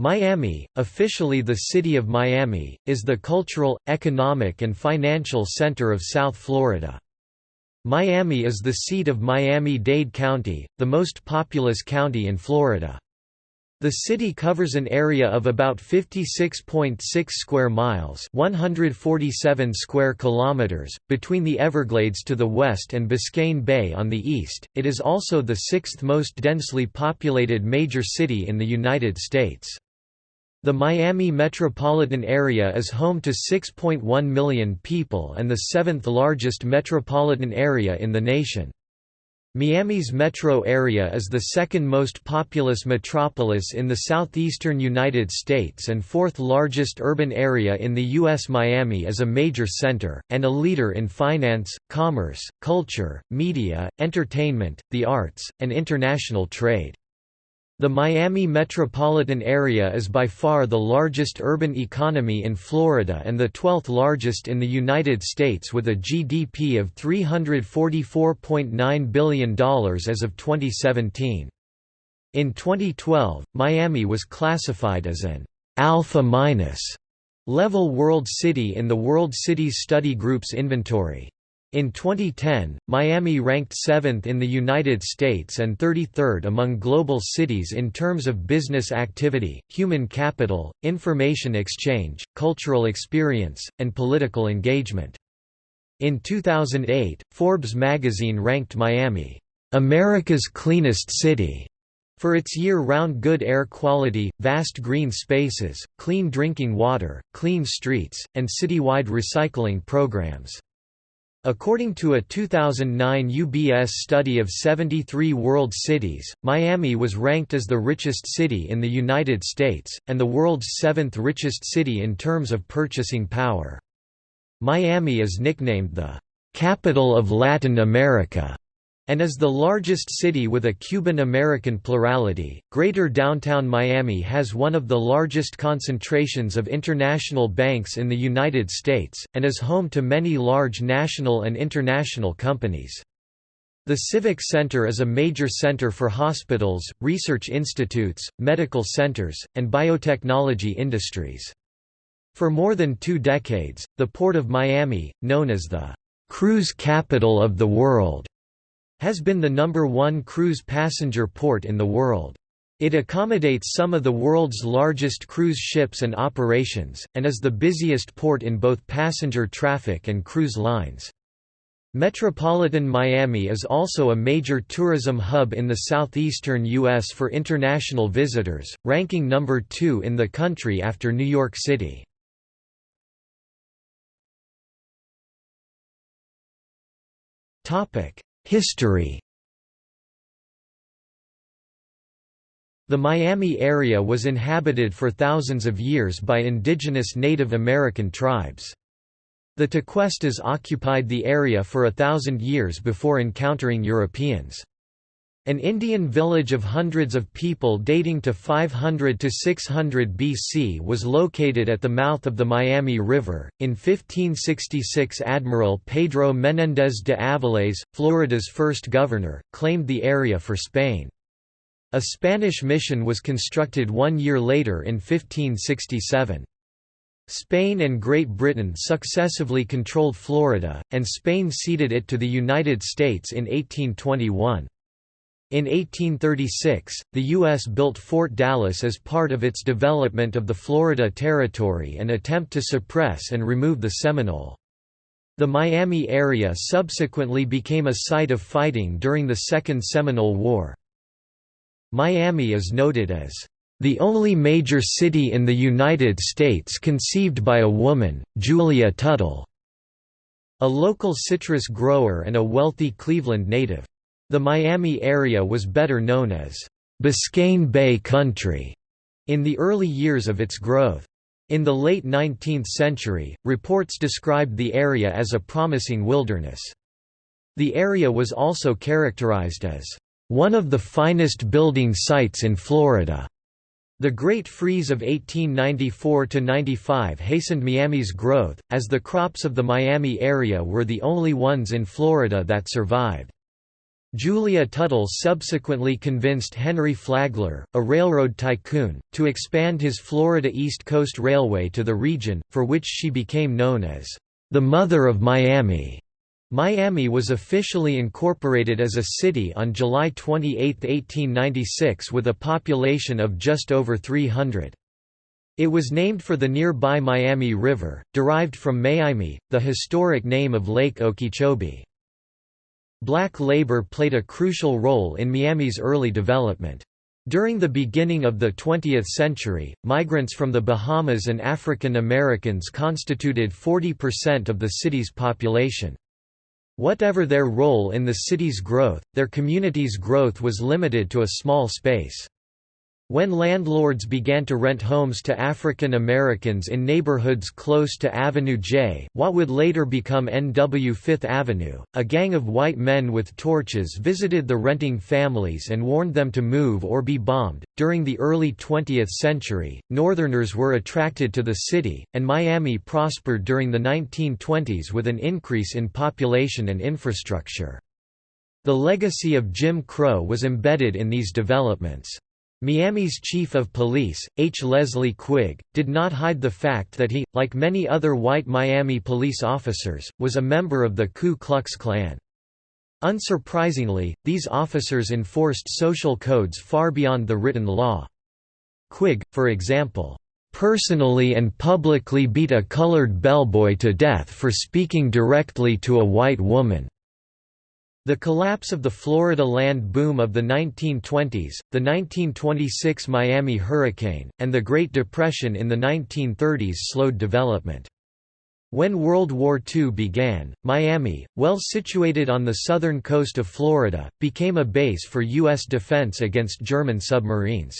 Miami, officially the City of Miami, is the cultural, economic and financial center of South Florida. Miami is the seat of Miami-Dade County, the most populous county in Florida. The city covers an area of about 56.6 square miles, 147 square kilometers, between the Everglades to the west and Biscayne Bay on the east. It is also the sixth most densely populated major city in the United States. The Miami metropolitan area is home to 6.1 million people and the seventh largest metropolitan area in the nation. Miami's metro area is the second most populous metropolis in the southeastern United States and fourth largest urban area in the U.S. Miami is a major center, and a leader in finance, commerce, culture, media, entertainment, the arts, and international trade. The Miami metropolitan area is by far the largest urban economy in Florida and the 12th largest in the United States with a GDP of $344.9 billion as of 2017. In 2012, Miami was classified as an alpha minus level world city in the World Cities Study Group's inventory. In 2010, Miami ranked 7th in the United States and 33rd among global cities in terms of business activity, human capital, information exchange, cultural experience, and political engagement. In 2008, Forbes magazine ranked Miami, "...America's cleanest city." For its year-round good air quality, vast green spaces, clean drinking water, clean streets, and citywide recycling programs. According to a 2009 UBS study of 73 world cities, Miami was ranked as the richest city in the United States, and the world's seventh richest city in terms of purchasing power. Miami is nicknamed the "...capital of Latin America." And is the largest city with a Cuban-American plurality. Greater Downtown Miami has one of the largest concentrations of international banks in the United States, and is home to many large national and international companies. The Civic Center is a major center for hospitals, research institutes, medical centers, and biotechnology industries. For more than two decades, the Port of Miami, known as the cruise capital of the world, has been the number one cruise passenger port in the world. It accommodates some of the world's largest cruise ships and operations, and is the busiest port in both passenger traffic and cruise lines. Metropolitan Miami is also a major tourism hub in the southeastern U.S. for international visitors, ranking number two in the country after New York City. History The Miami area was inhabited for thousands of years by indigenous Native American tribes. The Tequestas occupied the area for a thousand years before encountering Europeans. An Indian village of hundreds of people dating to 500 to 600 BC was located at the mouth of the Miami River. In 1566, Admiral Pedro Menéndez de Avilés, Florida's first governor, claimed the area for Spain. A Spanish mission was constructed one year later in 1567. Spain and Great Britain successively controlled Florida, and Spain ceded it to the United States in 1821. In 1836, the U.S. built Fort Dallas as part of its development of the Florida Territory and attempt to suppress and remove the Seminole. The Miami area subsequently became a site of fighting during the Second Seminole War. Miami is noted as the only major city in the United States conceived by a woman, Julia Tuttle, a local citrus grower and a wealthy Cleveland native. The Miami area was better known as Biscayne Bay Country in the early years of its growth. In the late 19th century, reports described the area as a promising wilderness. The area was also characterized as one of the finest building sites in Florida. The Great Freeze of 1894–95 hastened Miami's growth, as the crops of the Miami area were the only ones in Florida that survived. Julia Tuttle subsequently convinced Henry Flagler, a railroad tycoon, to expand his Florida East Coast Railway to the region, for which she became known as the Mother of Miami. Miami was officially incorporated as a city on July 28, 1896 with a population of just over 300. It was named for the nearby Mayaimi River, derived from Miami, the historic name of Lake Okeechobee. Black labor played a crucial role in Miami's early development. During the beginning of the 20th century, migrants from the Bahamas and African Americans constituted 40% of the city's population. Whatever their role in the city's growth, their community's growth was limited to a small space. When landlords began to rent homes to African Americans in neighborhoods close to Avenue J, what would later become NW Fifth Avenue, a gang of white men with torches visited the renting families and warned them to move or be bombed. During the early 20th century, Northerners were attracted to the city, and Miami prospered during the 1920s with an increase in population and infrastructure. The legacy of Jim Crow was embedded in these developments. Miami's chief of police, H. Leslie Quigg, did not hide the fact that he, like many other white Miami police officers, was a member of the Ku Klux Klan. Unsurprisingly, these officers enforced social codes far beyond the written law. Quigg, for example, "...personally and publicly beat a colored bellboy to death for speaking directly to a white woman." The collapse of the Florida land boom of the 1920s, the 1926 Miami hurricane, and the Great Depression in the 1930s slowed development. When World War II began, Miami, well situated on the southern coast of Florida, became a base for U.S. defense against German submarines.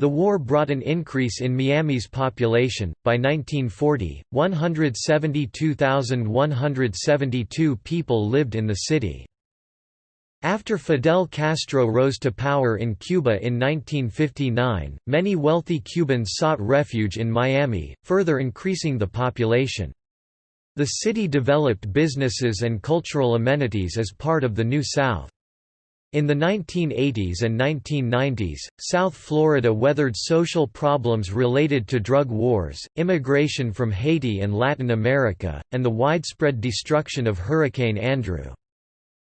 The war brought an increase in Miami's population. By 1940, 172,172 people lived in the city. After Fidel Castro rose to power in Cuba in 1959, many wealthy Cubans sought refuge in Miami, further increasing the population. The city developed businesses and cultural amenities as part of the New South. In the 1980s and 1990s, South Florida weathered social problems related to drug wars, immigration from Haiti and Latin America, and the widespread destruction of Hurricane Andrew.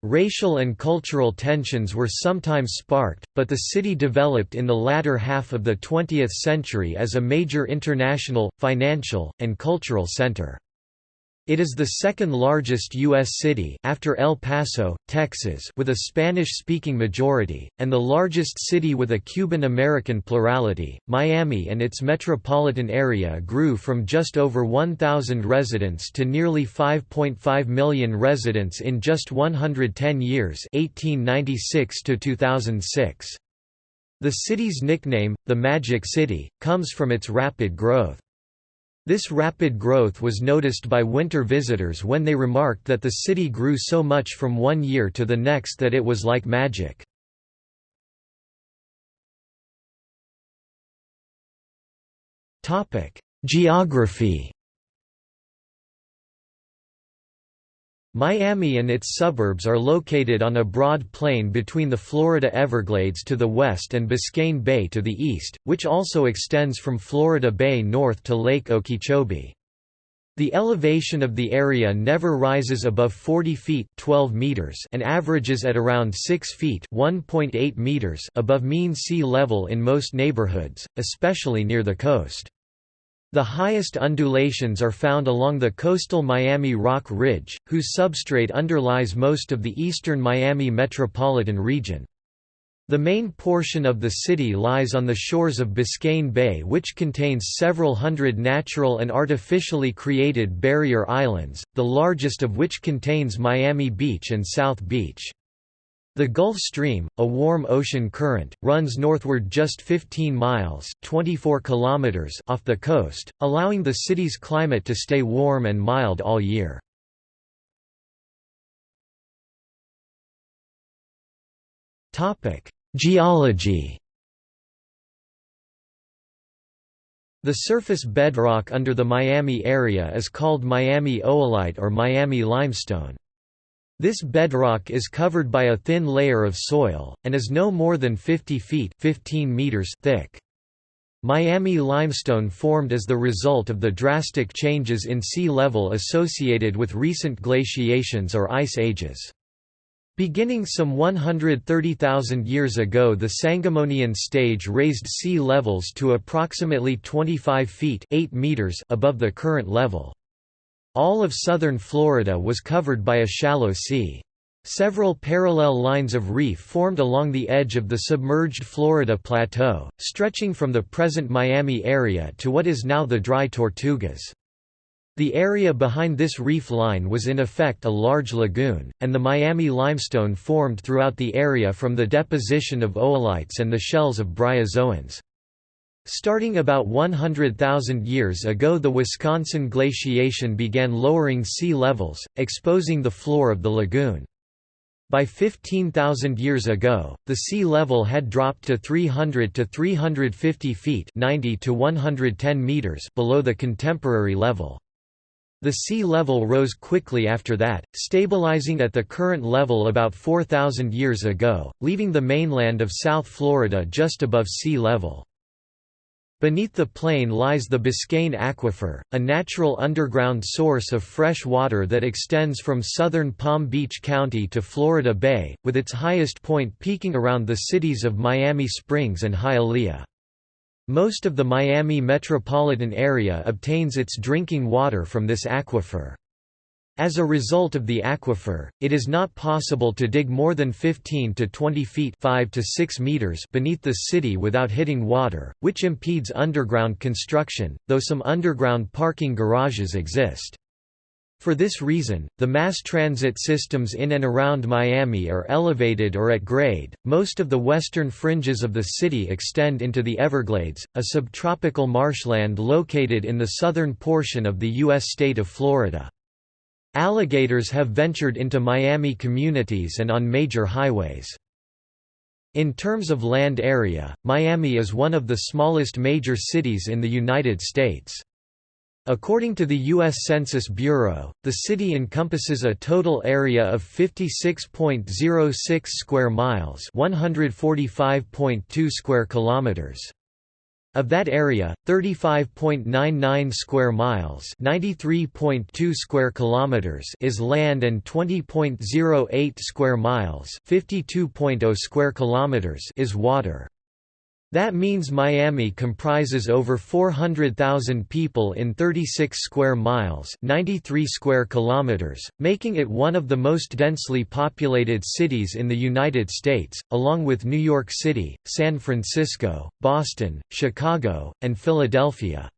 Racial and cultural tensions were sometimes sparked, but the city developed in the latter half of the 20th century as a major international, financial, and cultural center. It is the second largest U.S. city after El Paso, Texas with a Spanish-speaking majority, and the largest city with a Cuban-American plurality. Miami and its metropolitan area grew from just over 1,000 residents to nearly 5.5 million residents in just 110 years 1896 to 2006. The city's nickname, the Magic City, comes from its rapid growth. This rapid growth was noticed by winter visitors when they remarked that the city grew so much from one year to the next that it was like magic. Geography Miami and its suburbs are located on a broad plain between the Florida Everglades to the west and Biscayne Bay to the east, which also extends from Florida Bay north to Lake Okeechobee. The elevation of the area never rises above 40 feet 12 meters and averages at around 6 feet 1.8 meters above mean sea level in most neighborhoods, especially near the coast. The highest undulations are found along the coastal Miami Rock Ridge, whose substrate underlies most of the eastern Miami metropolitan region. The main portion of the city lies on the shores of Biscayne Bay which contains several hundred natural and artificially created barrier islands, the largest of which contains Miami Beach and South Beach. The Gulf Stream, a warm ocean current, runs northward just 15 miles 24 kilometers off the coast, allowing the city's climate to stay warm and mild all year. Geology The surface bedrock under the Miami area is called Miami oolite or Miami limestone. This bedrock is covered by a thin layer of soil, and is no more than 50 feet 15 meters thick. Miami limestone formed as the result of the drastic changes in sea level associated with recent glaciations or ice ages. Beginning some 130,000 years ago the Sangamonian stage raised sea levels to approximately 25 feet 8 meters above the current level. All of southern Florida was covered by a shallow sea. Several parallel lines of reef formed along the edge of the submerged Florida Plateau, stretching from the present Miami area to what is now the Dry Tortugas. The area behind this reef line was in effect a large lagoon, and the Miami limestone formed throughout the area from the deposition of oolites and the shells of bryozoans. Starting about 100,000 years ago the Wisconsin glaciation began lowering sea levels, exposing the floor of the lagoon. By 15,000 years ago, the sea level had dropped to 300 to 350 feet 90 to 110 meters below the contemporary level. The sea level rose quickly after that, stabilizing at the current level about 4,000 years ago, leaving the mainland of South Florida just above sea level. Beneath the plain lies the Biscayne Aquifer, a natural underground source of fresh water that extends from southern Palm Beach County to Florida Bay, with its highest point peaking around the cities of Miami Springs and Hialeah. Most of the Miami metropolitan area obtains its drinking water from this aquifer. As a result of the aquifer, it is not possible to dig more than 15 to 20 feet 5 to 6 meters beneath the city without hitting water, which impedes underground construction, though some underground parking garages exist. For this reason, the mass transit systems in and around Miami are elevated or at grade. Most of the western fringes of the city extend into the Everglades, a subtropical marshland located in the southern portion of the U.S. state of Florida. Alligators have ventured into Miami communities and on major highways. In terms of land area, Miami is one of the smallest major cities in the United States. According to the U.S. Census Bureau, the city encompasses a total area of 56.06 square miles, 145.2 square kilometers. Of that area, 35.99 square miles, 93.2 square kilometers is land and 20.08 square miles, 52.0 square kilometers is water. That means Miami comprises over 400,000 people in 36 square miles 93 square kilometers, making it one of the most densely populated cities in the United States, along with New York City, San Francisco, Boston, Chicago, and Philadelphia.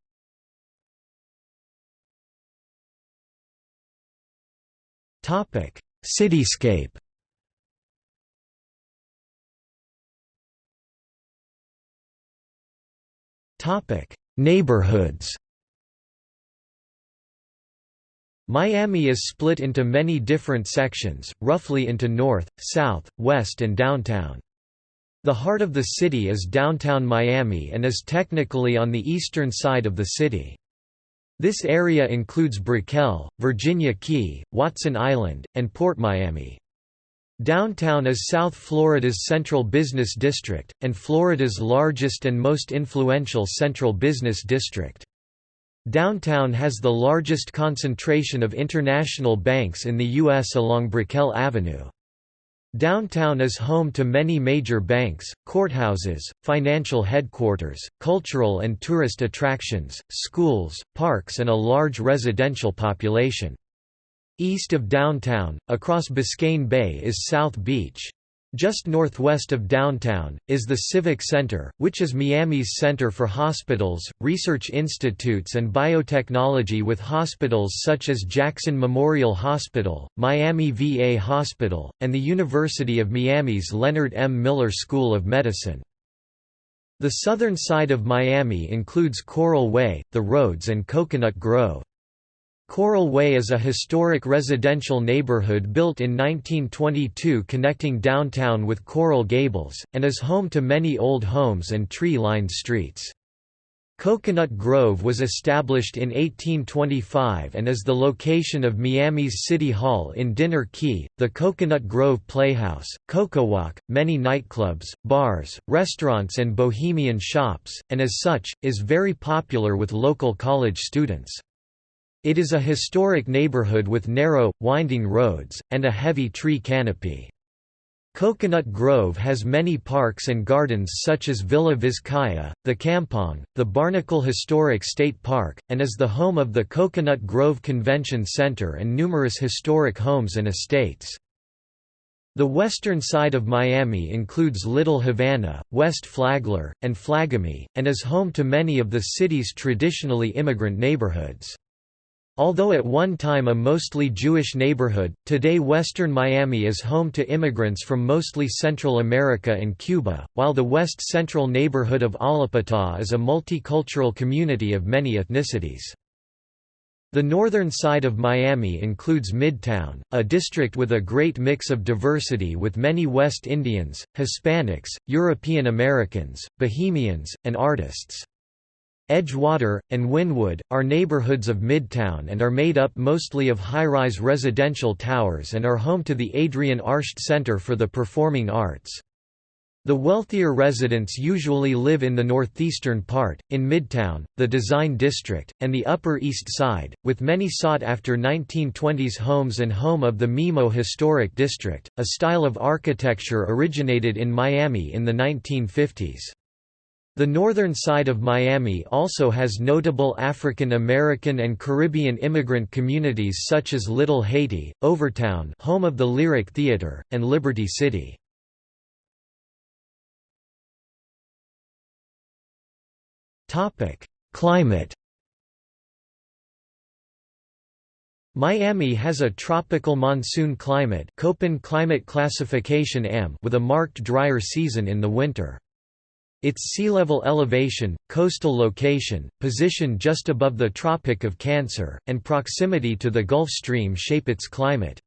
Topic: Cityscape Topic: Neighborhoods. Miami is split into many different sections, roughly into north, south, west and downtown. The heart of the city is downtown Miami and is technically on the eastern side of the city. This area includes Brickell, Virginia Key, Watson Island, and Port Miami. Downtown is South Florida's central business district, and Florida's largest and most influential central business district. Downtown has the largest concentration of international banks in the U.S. along Brickell Avenue. Downtown is home to many major banks, courthouses, financial headquarters, cultural and tourist attractions, schools, parks and a large residential population. East of downtown, across Biscayne Bay is South Beach. Just northwest of downtown, is the Civic Center, which is Miami's center for hospitals, research institutes and biotechnology with hospitals such as Jackson Memorial Hospital, Miami VA Hospital, and the University of Miami's Leonard M. Miller School of Medicine. The southern side of Miami includes Coral Way, the Roads and Coconut Grove. Coral Way is a historic residential neighborhood built in 1922 connecting downtown with Coral Gables, and is home to many old homes and tree-lined streets. Coconut Grove was established in 1825 and is the location of Miami's City Hall in Dinner Key, the Coconut Grove Playhouse, CocoWalk, many nightclubs, bars, restaurants and bohemian shops, and as such, is very popular with local college students. It is a historic neighborhood with narrow, winding roads, and a heavy tree canopy. Coconut Grove has many parks and gardens such as Villa Vizcaya, the Kampong, the Barnacle Historic State Park, and is the home of the Coconut Grove Convention Center and numerous historic homes and estates. The western side of Miami includes Little Havana, West Flagler, and Flagami, and is home to many of the city's traditionally immigrant neighborhoods. Although at one time a mostly Jewish neighborhood, today western Miami is home to immigrants from mostly Central America and Cuba, while the west central neighborhood of Allapattah is a multicultural community of many ethnicities. The northern side of Miami includes Midtown, a district with a great mix of diversity with many West Indians, Hispanics, European Americans, Bohemians, and artists. Edgewater, and Wynwood, are neighborhoods of Midtown and are made up mostly of high-rise residential towers and are home to the Adrienne Arsht Center for the Performing Arts. The wealthier residents usually live in the northeastern part, in Midtown, the Design District, and the Upper East Side, with many sought-after 1920s homes and home of the Mimo Historic District, a style of architecture originated in Miami in the 1950s. The northern side of Miami also has notable African American and Caribbean immigrant communities such as Little Haiti, Overtown home of the Lyric Theater, and Liberty City. Climate Miami has a tropical monsoon climate Köppen climate classification AM with a marked drier season in the winter. Its sea level elevation, coastal location, position just above the Tropic of Cancer, and proximity to the Gulf Stream shape its climate.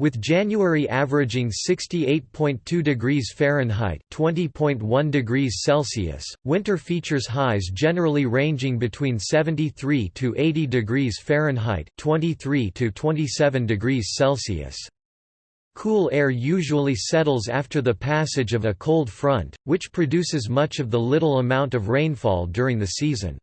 With January averaging 68.2 degrees Fahrenheit (20.1 degrees Celsius), winter features highs generally ranging between 73 to 80 degrees Fahrenheit (23 to 27 degrees Celsius). Cool air usually settles after the passage of a cold front, which produces much of the little amount of rainfall during the season.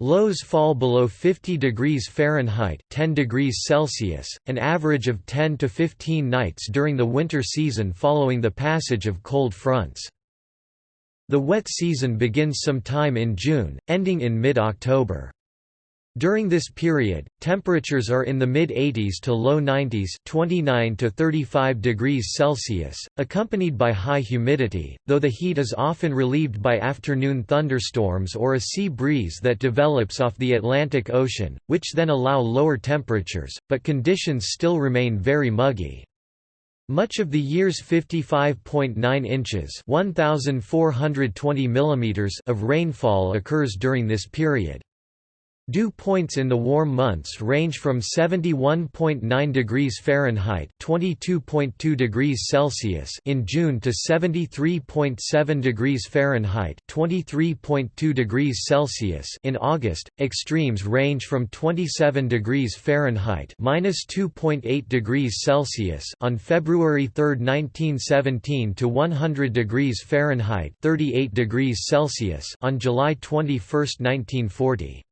Lows fall below 50 degrees Fahrenheit 10 degrees Celsius, an average of 10 to 15 nights during the winter season following the passage of cold fronts. The wet season begins sometime in June, ending in mid-October. During this period, temperatures are in the mid-80s to low 90s 29 to 35 degrees Celsius, accompanied by high humidity, though the heat is often relieved by afternoon thunderstorms or a sea breeze that develops off the Atlantic Ocean, which then allow lower temperatures, but conditions still remain very muggy. Much of the year's 55.9 inches 1,420 millimeters of rainfall occurs during this period. Dew points in the warm months range from 71.9 degrees Fahrenheit (22.2 degrees Celsius) in June to 73.7 degrees Fahrenheit (23.2 degrees Celsius) in August. Extremes range from 27 degrees Fahrenheit (-2.8 degrees Celsius) on February 3, 1917 to 100 degrees Fahrenheit (38 degrees Celsius) on July 21, 1940.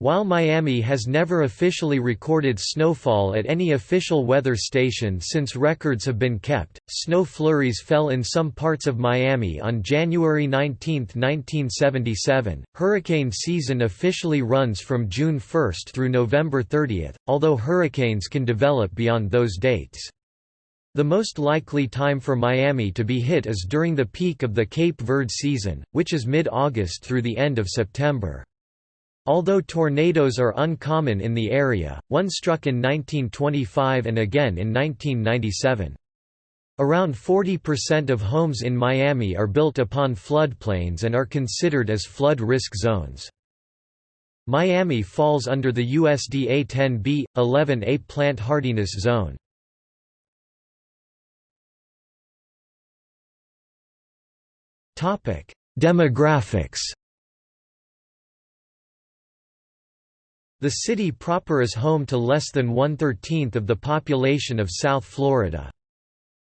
While Miami has never officially recorded snowfall at any official weather station since records have been kept, snow flurries fell in some parts of Miami on January 19, 1977. Hurricane season officially runs from June 1 through November 30, although hurricanes can develop beyond those dates. The most likely time for Miami to be hit is during the peak of the Cape Verde season, which is mid-August through the end of September. Although tornadoes are uncommon in the area, one struck in 1925 and again in 1997. Around 40% of homes in Miami are built upon floodplains and are considered as flood risk zones. Miami falls under the USDA 10B, 11A plant hardiness zone. Demographics The city proper is home to less than one-thirteenth of the population of South Florida.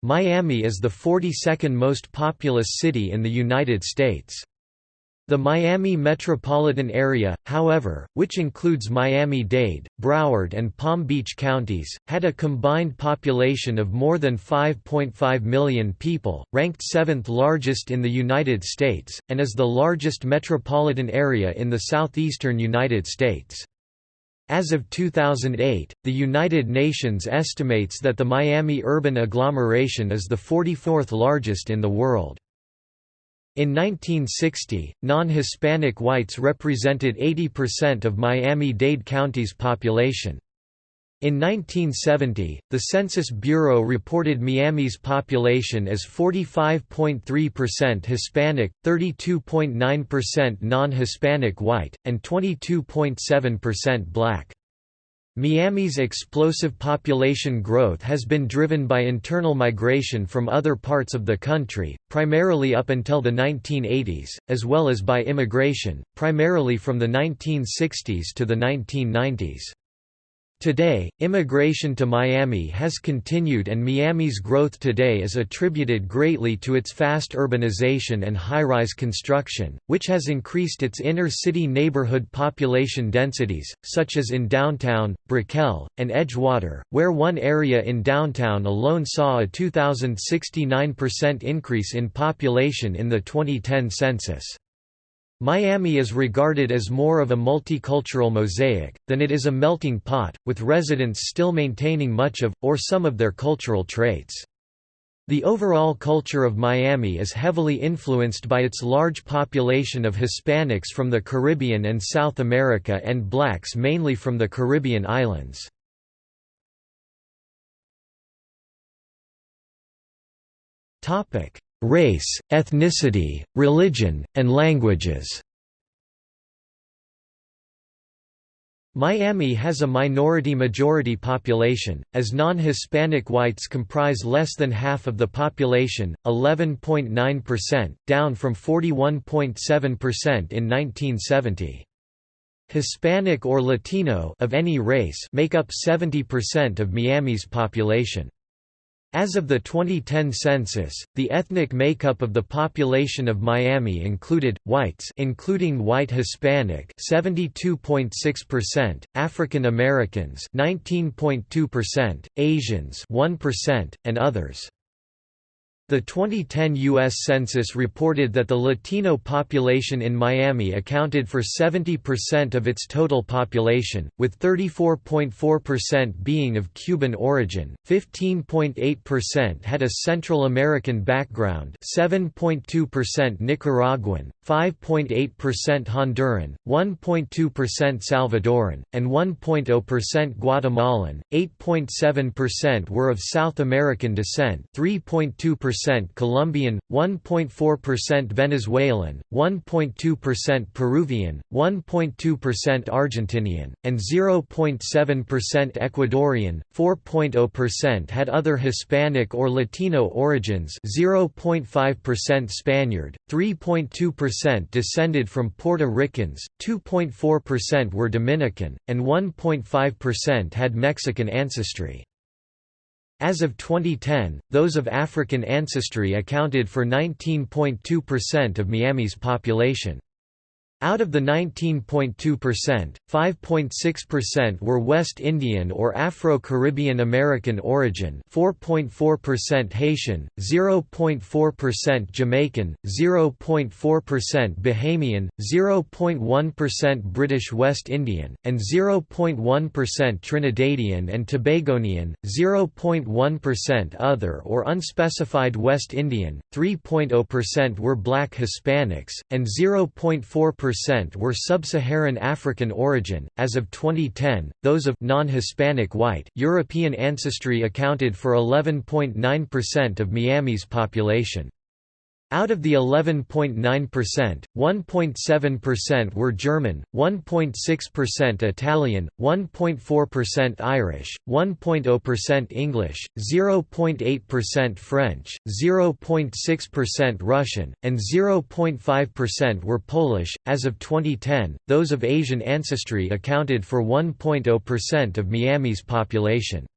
Miami is the 42nd most populous city in the United States. The Miami metropolitan area, however, which includes Miami-Dade, Broward and Palm Beach counties, had a combined population of more than 5.5 million people, ranked seventh largest in the United States, and is the largest metropolitan area in the southeastern United States. As of 2008, the United Nations estimates that the Miami urban agglomeration is the 44th largest in the world. In 1960, non-Hispanic whites represented 80% of Miami-Dade County's population. In 1970, the Census Bureau reported Miami's population as 45.3% Hispanic, 32.9% non-Hispanic white, and 22.7% black. Miami's explosive population growth has been driven by internal migration from other parts of the country, primarily up until the 1980s, as well as by immigration, primarily from the 1960s to the 1990s. Today, immigration to Miami has continued and Miami's growth today is attributed greatly to its fast urbanization and high-rise construction, which has increased its inner-city neighborhood population densities, such as in downtown, Brickell, and Edgewater, where one area in downtown alone saw a 2,069% increase in population in the 2010 census. Miami is regarded as more of a multicultural mosaic, than it is a melting pot, with residents still maintaining much of, or some of their cultural traits. The overall culture of Miami is heavily influenced by its large population of Hispanics from the Caribbean and South America and blacks mainly from the Caribbean islands. Race, ethnicity, religion, and languages Miami has a minority-majority population, as non-Hispanic whites comprise less than half of the population, 11.9%, down from 41.7% in 1970. Hispanic or Latino of any race make up 70% of Miami's population. As of the 2010 census, the ethnic makeup of the population of Miami included whites including white Hispanic 72.6%, African Americans 19.2%, Asians 1%, and others. The 2010 U.S. Census reported that the Latino population in Miami accounted for 70% of its total population, with 34.4% being of Cuban origin, 15.8% had a Central American background 7.2% Nicaraguan, 5.8% Honduran, 1.2% Salvadoran, and 1.0% Guatemalan, 8.7% were of South American descent 3.2% 1.4% Colombian, 1.4% Venezuelan, 1.2% Peruvian, 1.2% Argentinian, and 0.7% Ecuadorian, 4.0% had other Hispanic or Latino origins 0.5% Spaniard, 3.2% descended from Puerto Ricans, 2.4% were Dominican, and 1.5% had Mexican ancestry. As of 2010, those of African ancestry accounted for 19.2% of Miami's population. Out of the 19.2%, 5.6% were West Indian or Afro-Caribbean American origin 4.4% Haitian, 0.4% Jamaican, 0.4% Bahamian, 0.1% British West Indian, and 0.1% Trinidadian and Tobagonian, 0.1% other or unspecified West Indian, 3.0% were Black Hispanics, and 0.4% percent were sub-Saharan African origin. As of 2010, those of non-Hispanic white European ancestry accounted for 11.9% of Miami's population. Out of the 11.9%, 1.7% were German, 1.6% Italian, 1.4% Irish, 1.0% English, 0.8% French, 0.6% Russian, and 0.5% were Polish. As of 2010, those of Asian ancestry accounted for 1.0% of Miami's population.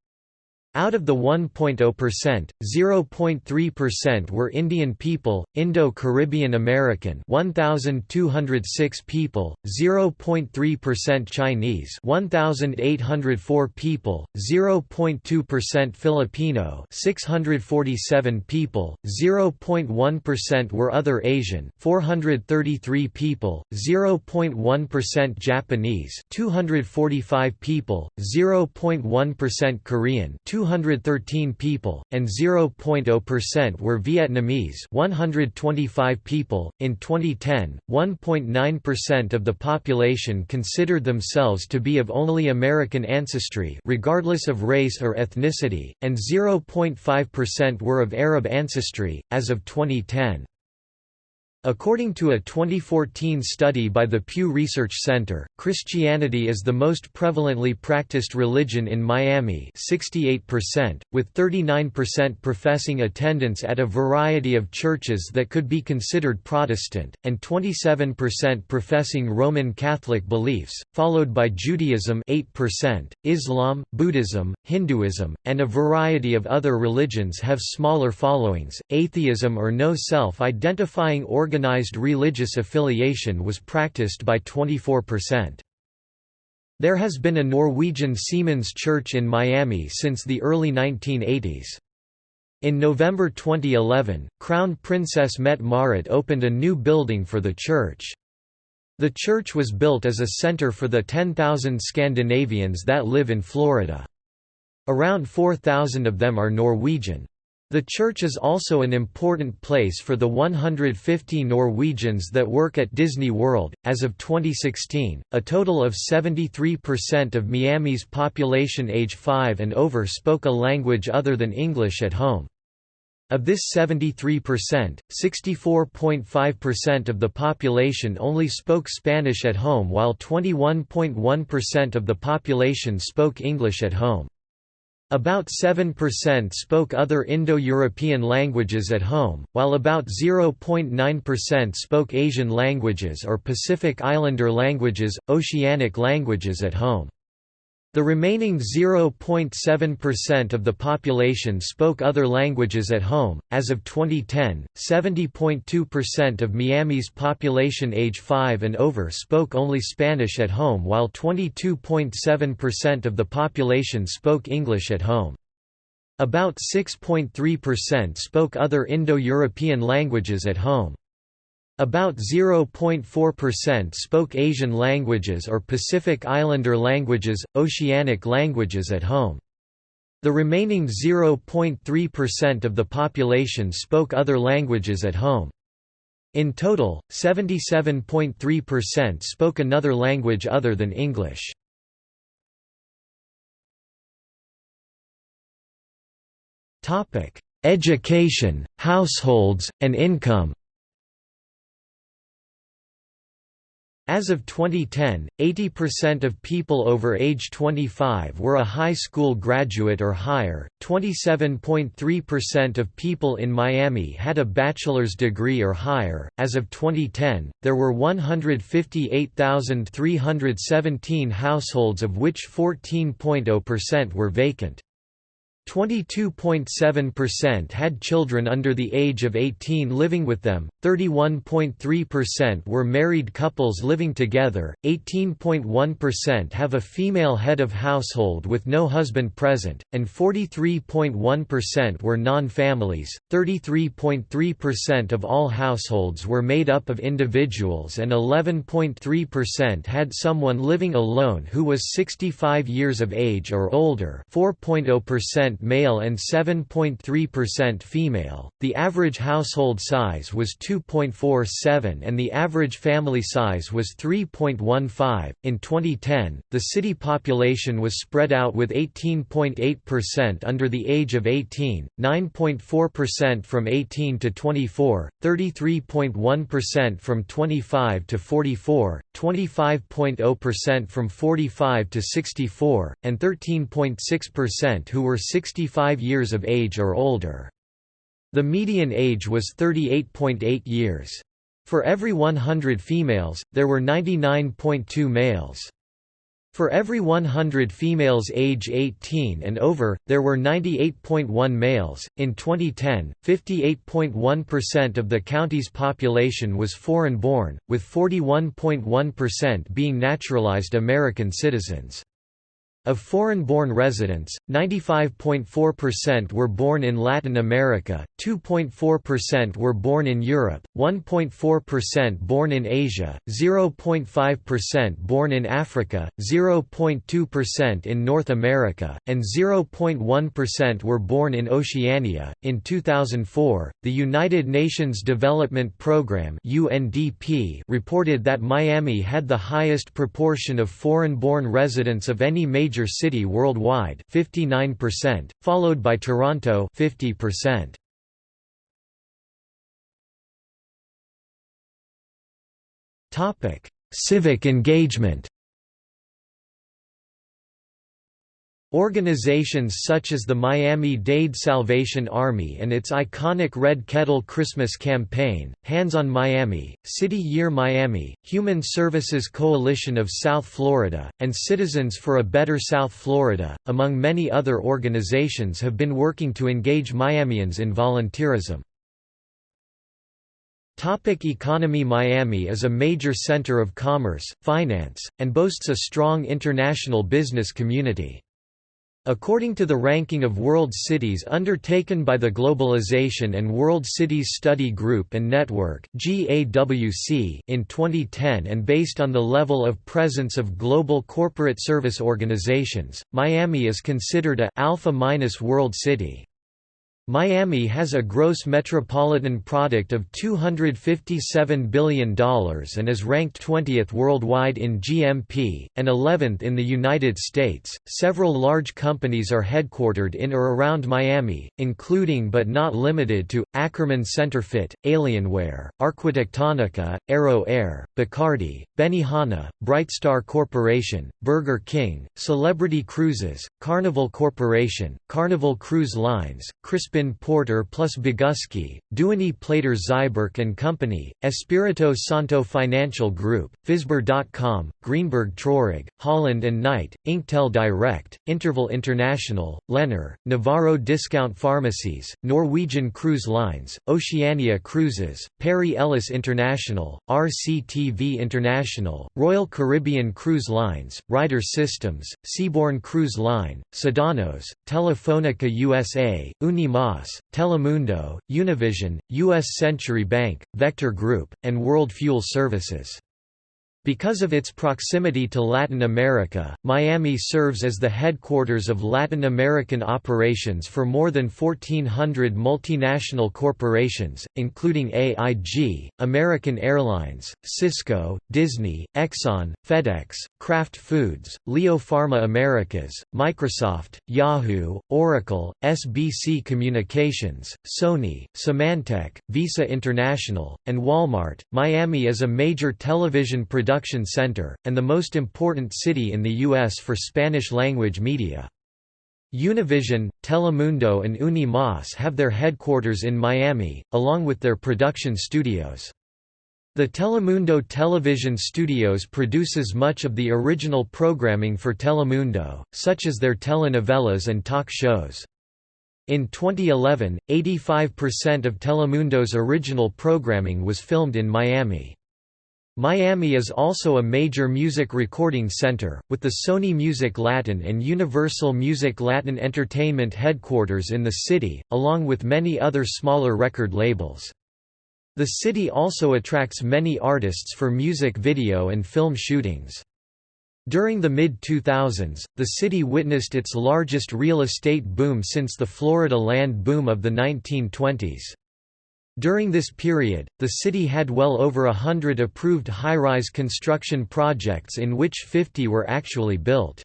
Out of the 1.0%, 0.3% were Indian people, Indo-Caribbean American 1206 people, 0.3% Chinese 1804 people, 0.2% Filipino 647 people, 0.1% were other Asian 433 people, 0.1% Japanese 245 people, 0.1% Korean 213 people, and 0.0% were Vietnamese 125 people. In 2010, 1.9% of the population considered themselves to be of only American ancestry regardless of race or ethnicity, and 0.5% were of Arab ancestry, as of 2010. According to a 2014 study by the Pew Research Center, Christianity is the most prevalently practiced religion in Miami 68%, with 39% professing attendance at a variety of churches that could be considered Protestant, and 27% professing Roman Catholic beliefs, followed by Judaism 8%, Islam, Buddhism, Hinduism, and a variety of other religions have smaller followings. Atheism or no self-identifying organized religious affiliation was practiced by 24%. There has been a Norwegian Seamen's Church in Miami since the early 1980s. In November 2011, Crown Princess Mette-Marit opened a new building for the church. The church was built as a center for the 10,000 Scandinavians that live in Florida. Around 4,000 of them are Norwegian. The church is also an important place for the 150 Norwegians that work at Disney World. As of 2016, a total of 73% of Miami's population age 5 and over spoke a language other than English at home. Of this 73%, 64.5% of the population only spoke Spanish at home while 21.1% of the population spoke English at home. About 7% spoke other Indo-European languages at home, while about 0.9% spoke Asian languages or Pacific Islander languages, oceanic languages at home. The remaining 0.7% of the population spoke other languages at home. As of 2010, 70.2% of Miami's population age 5 and over spoke only Spanish at home, while 22.7% of the population spoke English at home. About 6.3% spoke other Indo-European languages at home. About 0.4% spoke Asian languages or Pacific Islander languages, oceanic languages at home. The remaining 0.3% of the population spoke other languages at home. In total, 77.3% spoke another language other than English. Education, households, and income As of 2010, 80% of people over age 25 were a high school graduate or higher, 27.3% of people in Miami had a bachelor's degree or higher. As of 2010, there were 158,317 households of which 14.0% were vacant. 22.7% had children under the age of 18 living with them, 31.3% were married couples living together, 18.1% have a female head of household with no husband present, and 43.1% were non-families. 33.3% of all households were made up of individuals and 11.3% had someone living alone who was 65 years of age or older 4.0% male and 7.3% female. The average household size was 2.47 and the average family size was 3.15. In 2010, the city population was spread out with 18.8% under the age of 18, 9.4% from 18 to 24, 33.1% from 25 to 44, 25.0% from 45 to 64, and 13.6% who were 65 years of age or older. The median age was 38.8 years. For every 100 females, there were 99.2 males. For every 100 females age 18 and over, there were 98.1 males. In 2010, 58.1% of the county's population was foreign born, with 41.1% being naturalized American citizens. Of foreign-born residents, 95.4% were born in Latin America, 2.4% were born in Europe, 1.4% born in Asia, 0.5% born in Africa, 0.2% in North America, and 0.1% were born in Oceania. In 2004, the United Nations Development Programme (UNDP) reported that Miami had the highest proportion of foreign-born residents of any major major city worldwide 59%, followed by Toronto 50%. Topic: Civic engagement. Organizations such as the Miami-Dade Salvation Army and its iconic Red Kettle Christmas campaign, Hands on Miami, City Year Miami, Human Services Coalition of South Florida, and Citizens for a Better South Florida, among many other organizations have been working to engage Miamians in volunteerism. Topic economy Miami is a major center of commerce, finance, and boasts a strong international business community. According to the ranking of world cities undertaken by the Globalization and World Cities Study Group and Network in 2010 and based on the level of presence of global corporate service organizations, Miami is considered a alpha world city. Miami has a gross metropolitan product of $257 billion and is ranked 20th worldwide in GMP, and 11th in the United States. Several large companies are headquartered in or around Miami, including but not limited to Akerman Senterfitt, Alienware, Arquitectonica, Aero Air, Bacardi, Benihana, Brightstar Corporation, Burger King, Celebrity Cruises, Carnival Corporation, Carnival Cruise Lines, Crispin Porter plus Bogusky, Duany Plater Zyberk and Company, Espirito Santo Financial Group, Fizber.com, Greenberg Traurig, Holland and Knight, Inktel Direct, Interval International, Lennar, Navarro Discount Pharmacies, Norwegian Cruise Lines, Oceania Cruises, Perry Ellis International, RCTV International, Royal Caribbean Cruise Lines, Ryder Systems, Seabourn Cruise Line, Sedanos, Telefonica USA, Unimas Telemundo, Univision, U.S. Century Bank, Vector Group, and World Fuel Services. Because of its proximity to Latin America, Miami serves as the headquarters of Latin American operations for more than 1,400 multinational corporations, including AIG, American Airlines, Cisco, Disney, Exxon, FedEx, Kraft Foods, Leo Pharma Americas, Microsoft, Yahoo, Oracle, SBC Communications, Sony, Symantec, Visa International, and Walmart. Miami is a major television production production center, and the most important city in the U.S. for Spanish-language media. Univision, Telemundo and Unimas have their headquarters in Miami, along with their production studios. The Telemundo television studios produces much of the original programming for Telemundo, such as their telenovelas and talk shows. In 2011, 85% of Telemundo's original programming was filmed in Miami. Miami is also a major music recording center, with the Sony Music Latin and Universal Music Latin Entertainment headquarters in the city, along with many other smaller record labels. The city also attracts many artists for music video and film shootings. During the mid-2000s, the city witnessed its largest real estate boom since the Florida land boom of the 1920s. During this period, the city had well over a hundred approved high-rise construction projects in which 50 were actually built.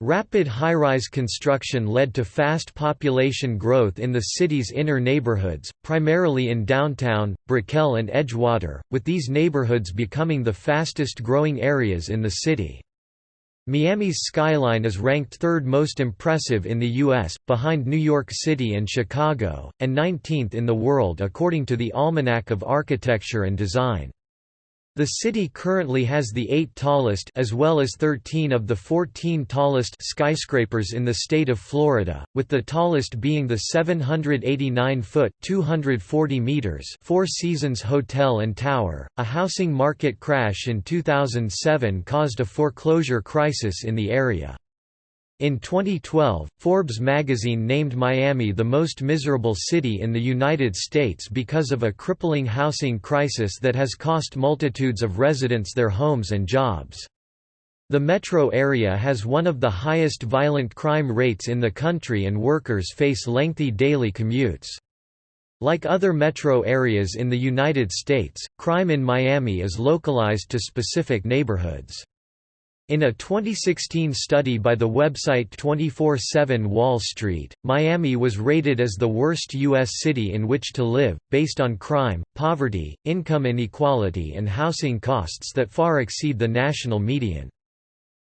Rapid high-rise construction led to fast population growth in the city's inner neighborhoods, primarily in downtown, Brickell and Edgewater, with these neighborhoods becoming the fastest growing areas in the city. Miami's skyline is ranked third most impressive in the U.S., behind New York City and Chicago, and 19th in the world according to the Almanac of Architecture and Design. The city currently has the eight tallest as well as 13 of the 14 tallest skyscrapers in the state of Florida, with the tallest being the 789-foot (240 meters) Four Seasons Hotel and Tower. A housing market crash in 2007 caused a foreclosure crisis in the area. In 2012, Forbes magazine named Miami the most miserable city in the United States because of a crippling housing crisis that has cost multitudes of residents their homes and jobs. The metro area has one of the highest violent crime rates in the country and workers face lengthy daily commutes. Like other metro areas in the United States, crime in Miami is localized to specific neighborhoods. In a 2016 study by the website 24-7 Wall Street, Miami was rated as the worst U.S. city in which to live, based on crime, poverty, income inequality and housing costs that far exceed the national median.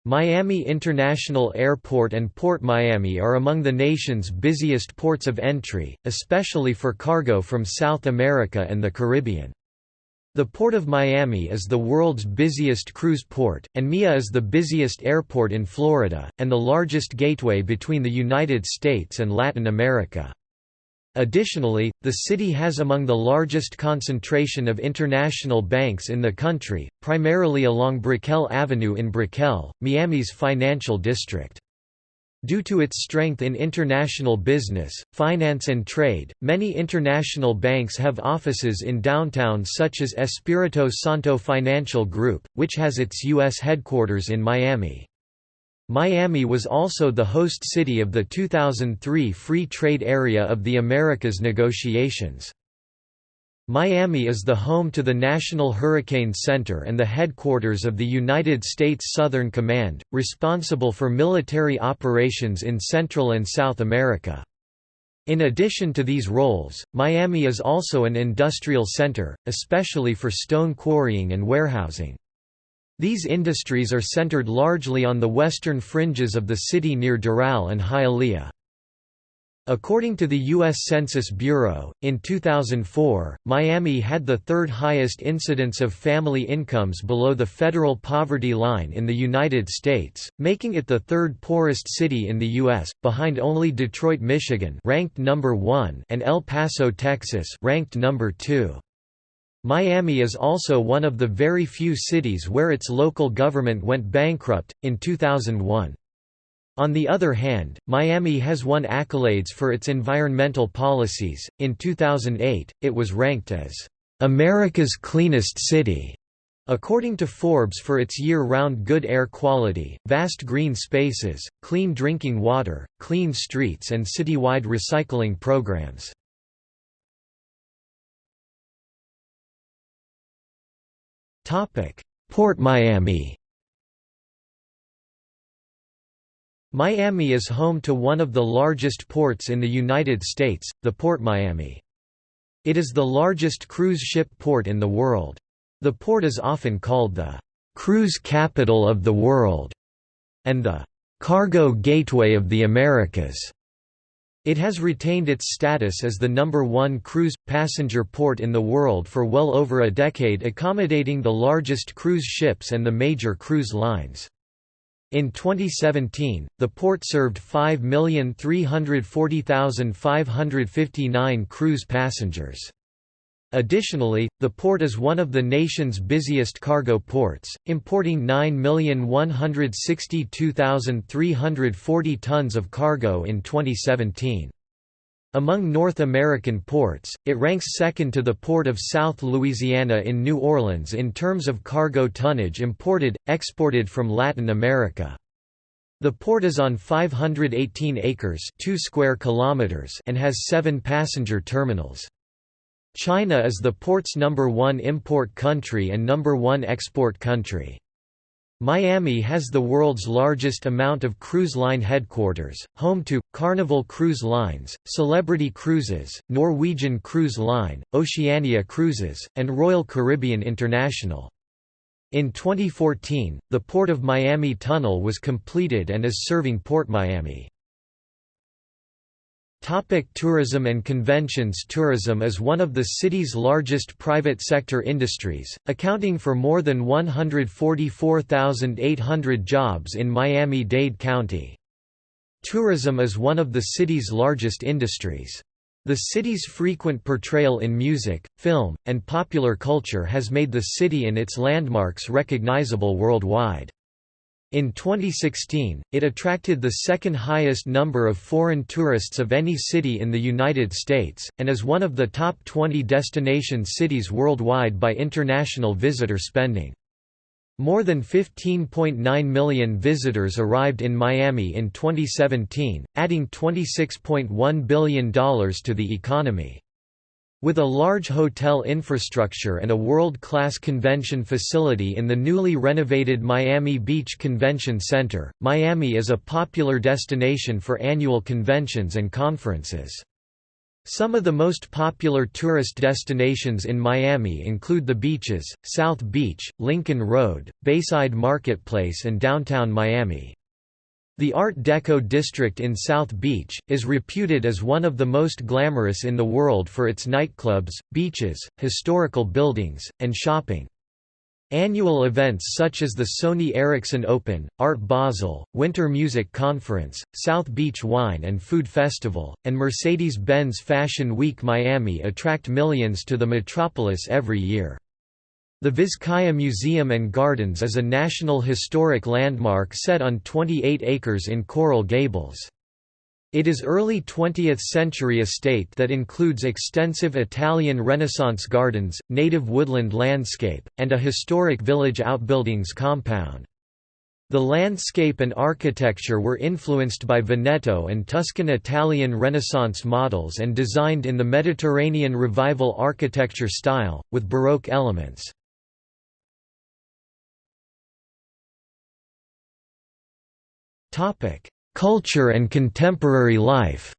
Miami International Airport and Port Miami are among the nation's busiest ports of entry, especially for cargo from South America and the Caribbean. The Port of Miami is the world's busiest cruise port, and MIA is the busiest airport in Florida, and the largest gateway between the United States and Latin America. Additionally, the city has among the largest concentration of international banks in the country, primarily along Brickell Avenue in Brickell, Miami's financial district. Due to its strength in international business, finance and trade, many international banks have offices in downtown such as Espirito Santo Financial Group, which has its U.S. headquarters in Miami. Miami was also the host city of the 2003 Free Trade Area of the Americas negotiations. Miami is the home to the National Hurricane Center and the headquarters of the United States Southern Command, responsible for military operations in Central and South America. In addition to these roles, Miami is also an industrial center, especially for stone quarrying and warehousing. These industries are centered largely on the western fringes of the city near Doral and Hialeah. According to the U.S. Census Bureau, in 2004, Miami had the third highest incidence of family incomes below the federal poverty line in the United States, making it the third poorest city in the U.S., behind only Detroit, Michigan ranked number 1 and El Paso, Texas ranked number 2. Miami is also one of the very few cities where its local government went bankrupt, in 2001. On the other hand, Miami has won accolades for its environmental policies. In 2008, it was ranked as America's cleanest city. According to Forbes for its year-round good air quality, vast green spaces, clean drinking water, clean streets and citywide recycling programs. Port Miami Miami is home to one of the largest ports in the United States, the Port Miami. It is the largest cruise ship port in the world. The port is often called the «cruise capital of the world» and the «cargo gateway of the Americas». It has retained its status as the number one cruise, passenger port in the world for well over a decade accommodating the largest cruise ships and the major cruise lines. In 2017, the port served 5,340,559 cruise passengers. Additionally, the port is one of the nation's busiest cargo ports, importing 9,162,340 tons of cargo in 2017. Among North American ports, it ranks second to the Port of South Louisiana in New Orleans in terms of cargo tonnage imported, exported from Latin America. The port is on 518 acres 2 square kilometers and has seven passenger terminals. China is the port's number one import country and number one export country. Miami has the world's largest amount of cruise line headquarters, home to, Carnival Cruise Lines, Celebrity Cruises, Norwegian Cruise Line, Oceania Cruises, and Royal Caribbean International. In 2014, the Port of Miami Tunnel was completed and is serving Port Miami. Topic tourism and conventions Tourism is one of the city's largest private sector industries, accounting for more than 144,800 jobs in Miami-Dade County. Tourism is one of the city's largest industries. The city's frequent portrayal in music, film, and popular culture has made the city and its landmarks recognizable worldwide. In 2016, it attracted the second highest number of foreign tourists of any city in the United States, and is one of the top 20 destination cities worldwide by international visitor spending. More than 15.9 million visitors arrived in Miami in 2017, adding $26.1 billion to the economy. With a large hotel infrastructure and a world-class convention facility in the newly renovated Miami Beach Convention Center, Miami is a popular destination for annual conventions and conferences. Some of the most popular tourist destinations in Miami include the beaches, South Beach, Lincoln Road, Bayside Marketplace and downtown Miami. The Art Deco district in South Beach, is reputed as one of the most glamorous in the world for its nightclubs, beaches, historical buildings, and shopping. Annual events such as the Sony Ericsson Open, Art Basel, Winter Music Conference, South Beach Wine and Food Festival, and Mercedes-Benz Fashion Week Miami attract millions to the metropolis every year. The Vizcaya Museum and Gardens is a National Historic Landmark set on 28 acres in Coral Gables. It is early 20th-century estate that includes extensive Italian Renaissance gardens, native woodland landscape, and a historic village outbuildings compound. The landscape and architecture were influenced by Veneto and Tuscan Italian Renaissance models and designed in the Mediterranean Revival architecture style, with Baroque elements. Topic: Culture and contemporary life.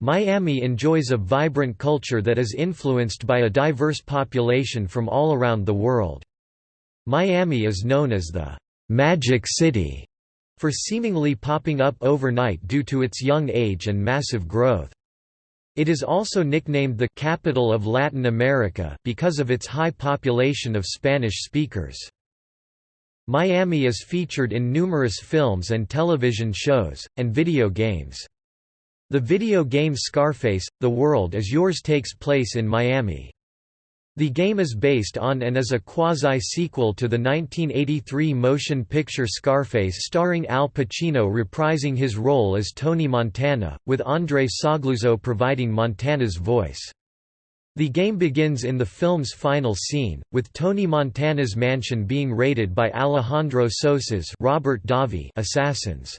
Miami enjoys a vibrant culture that is influenced by a diverse population from all around the world. Miami is known as the «Magic City» for seemingly popping up overnight due to its young age and massive growth. It is also nicknamed the «capital of Latin America» because of its high population of Spanish speakers. Miami is featured in numerous films and television shows, and video games. The video game Scarface, The World Is Yours takes place in Miami. The game is based on and is a quasi-sequel to the 1983 motion picture Scarface starring Al Pacino reprising his role as Tony Montana, with André Sogliuzzo providing Montana's voice. The game begins in the film's final scene, with Tony Montana's mansion being raided by Alejandro Sosa's Robert Davi assassins.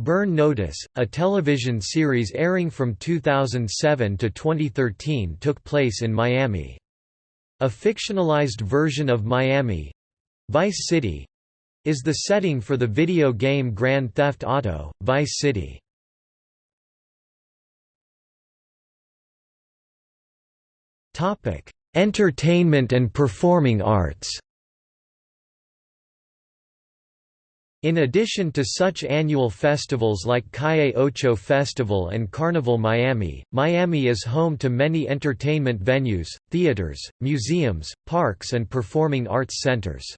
Burn Notice, a television series airing from 2007 to 2013 took place in Miami. A fictionalized version of Miami—Vice City—is the setting for the video game Grand Theft Auto, Vice City. Topic: Entertainment and performing arts. In addition to such annual festivals like Calle Ocho Festival and Carnival Miami, Miami is home to many entertainment venues, theaters, museums, parks and performing arts centers.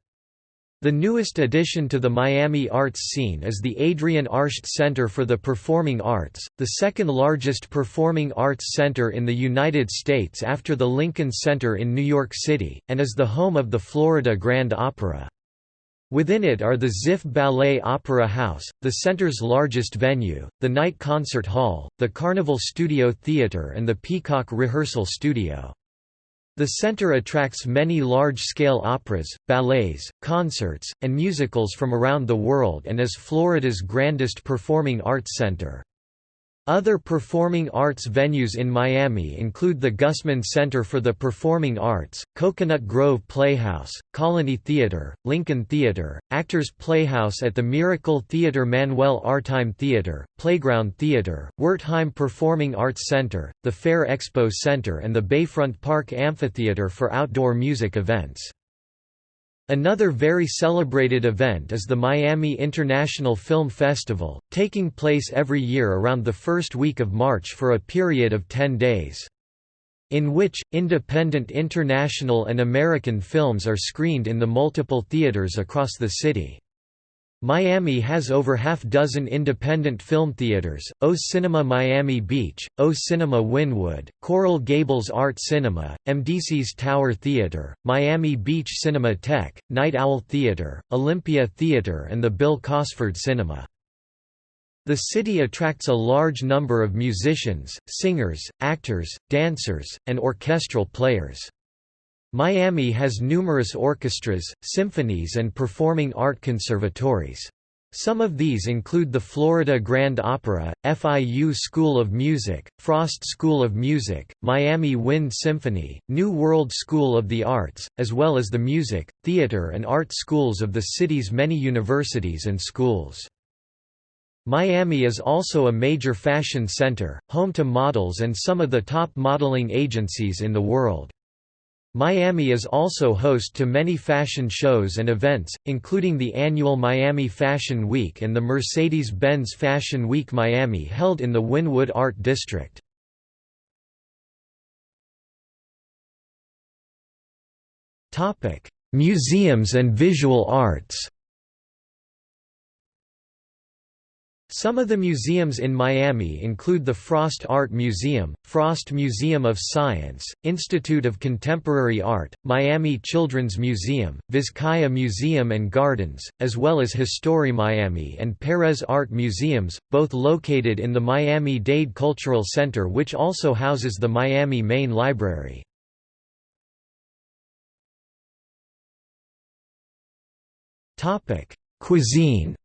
The newest addition to the Miami arts scene is the Adrienne Arsht Center for the Performing Arts, the second largest performing arts center in the United States after the Lincoln Center in New York City, and is the home of the Florida Grand Opera. Within it are the Ziff Ballet Opera House, the center's largest venue, the Knight Concert Hall, the Carnival Studio Theater and the Peacock Rehearsal Studio. The center attracts many large-scale operas, ballets, concerts, and musicals from around the world and is Florida's grandest performing arts center. Other performing arts venues in Miami include the Gusman Center for the Performing Arts, Coconut Grove Playhouse, Colony Theater, Lincoln Theater, Actors Playhouse at the Miracle Theater Manuel Artime Theater, Playground Theater, Wertheim Performing Arts Center, the Fair Expo Center and the Bayfront Park Amphitheater for outdoor music events. Another very celebrated event is the Miami International Film Festival, taking place every year around the first week of March for a period of 10 days. In which, independent international and American films are screened in the multiple theaters across the city. Miami has over half dozen independent film theaters, O Cinema Miami Beach, O Cinema Wynwood, Coral Gables Art Cinema, MDC's Tower Theater, Miami Beach Cinematheque, Night Owl Theater, Olympia Theater and the Bill Cosford Cinema. The city attracts a large number of musicians, singers, actors, dancers, and orchestral players. Miami has numerous orchestras, symphonies and performing art conservatories. Some of these include the Florida Grand Opera, FIU School of Music, Frost School of Music, Miami Wind Symphony, New World School of the Arts, as well as the music, theater and art schools of the city's many universities and schools. Miami is also a major fashion center, home to models and some of the top modeling agencies in the world. Miami is also host to many fashion shows and events, including the annual Miami Fashion Week and the Mercedes-Benz Fashion Week Miami held in the Wynwood Art District. Museums and visual arts Some of the museums in Miami include the Frost Art Museum, Frost Museum of Science, Institute of Contemporary Art, Miami Children's Museum, Vizcaya Museum and Gardens, as well as History Miami and Perez Art Museums, both located in the Miami-Dade Cultural Center which also houses the Miami Main Library. Cuisine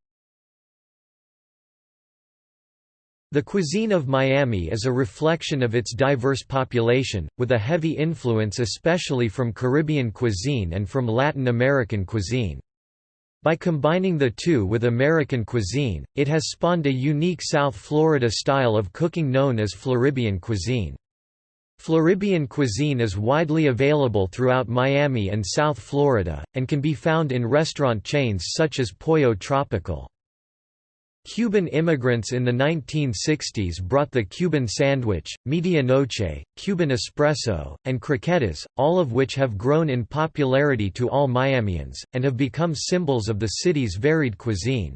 The cuisine of Miami is a reflection of its diverse population, with a heavy influence especially from Caribbean cuisine and from Latin American cuisine. By combining the two with American cuisine, it has spawned a unique South Florida style of cooking known as Floribian cuisine. Floribian cuisine is widely available throughout Miami and South Florida, and can be found in restaurant chains such as Pollo Tropical. Cuban immigrants in the 1960s brought the Cuban sandwich, medianoche, Cuban espresso, and croquetas, all of which have grown in popularity to all Miamians, and have become symbols of the city's varied cuisine.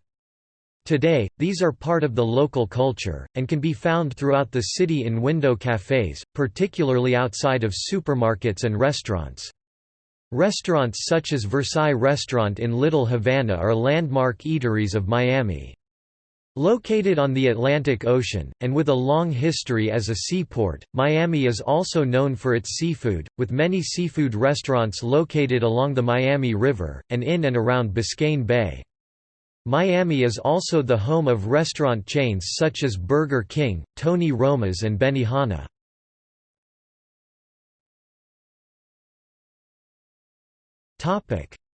Today, these are part of the local culture, and can be found throughout the city in window cafes, particularly outside of supermarkets and restaurants. Restaurants such as Versailles Restaurant in Little Havana are landmark eateries of Miami. Located on the Atlantic Ocean, and with a long history as a seaport, Miami is also known for its seafood, with many seafood restaurants located along the Miami River, and in and around Biscayne Bay. Miami is also the home of restaurant chains such as Burger King, Tony Roma's and Benihana.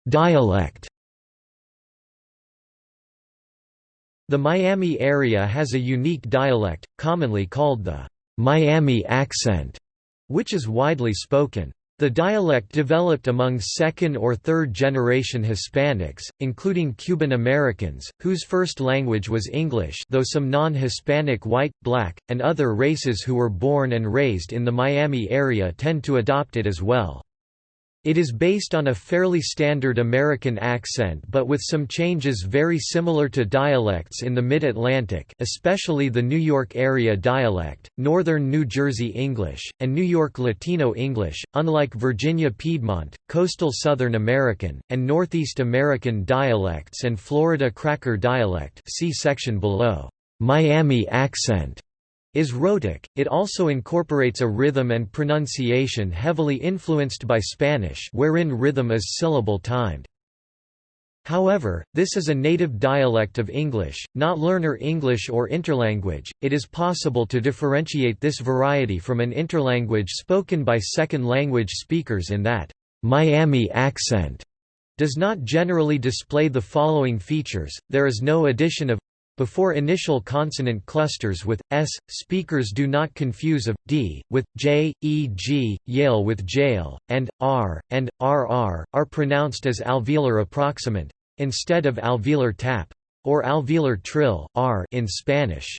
Dialect The Miami area has a unique dialect, commonly called the Miami accent, which is widely spoken. The dialect developed among second or third generation Hispanics, including Cuban Americans, whose first language was English though some non-Hispanic white, black, and other races who were born and raised in the Miami area tend to adopt it as well. It is based on a fairly standard American accent but with some changes very similar to dialects in the Mid-Atlantic especially the New York area dialect, Northern New Jersey English, and New York Latino English, unlike Virginia Piedmont, Coastal Southern American, and Northeast American dialects and Florida Cracker dialect see section below. Miami accent is rhotic, it also incorporates a rhythm and pronunciation heavily influenced by Spanish wherein rhythm is syllable-timed. However, this is a native dialect of English, not learner English or interlanguage. It is possible to differentiate this variety from an interlanguage spoken by second language speakers in that Miami accent does not generally display the following features. There is no addition of before initial consonant clusters with s, speakers do not confuse of d with j, e.g., Yale with jail, and r and rr are pronounced as alveolar approximant instead of alveolar tap or alveolar trill r in Spanish.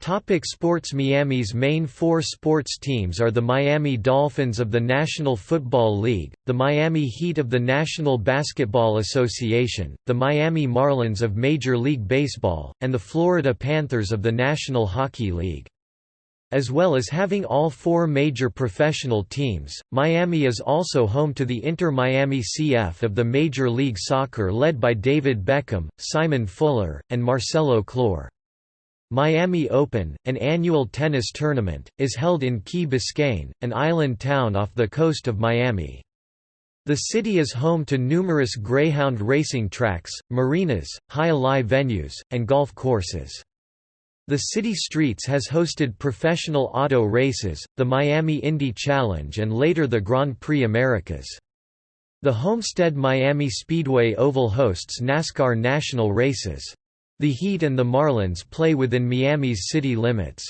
Topic sports Miami's main four sports teams are the Miami Dolphins of the National Football League, the Miami Heat of the National Basketball Association, the Miami Marlins of Major League Baseball, and the Florida Panthers of the National Hockey League. As well as having all four major professional teams, Miami is also home to the Inter-Miami CF of the Major League Soccer led by David Beckham, Simon Fuller, and Marcelo Claure. Miami Open, an annual tennis tournament, is held in Key Biscayne, an island town off the coast of Miami. The city is home to numerous greyhound racing tracks, marinas, jai venues, and golf courses. The city streets has hosted professional auto races, the Miami Indy Challenge and later the Grand Prix Americas. The Homestead Miami Speedway Oval hosts NASCAR national races. The Heat and the Marlins play within Miami's city limits.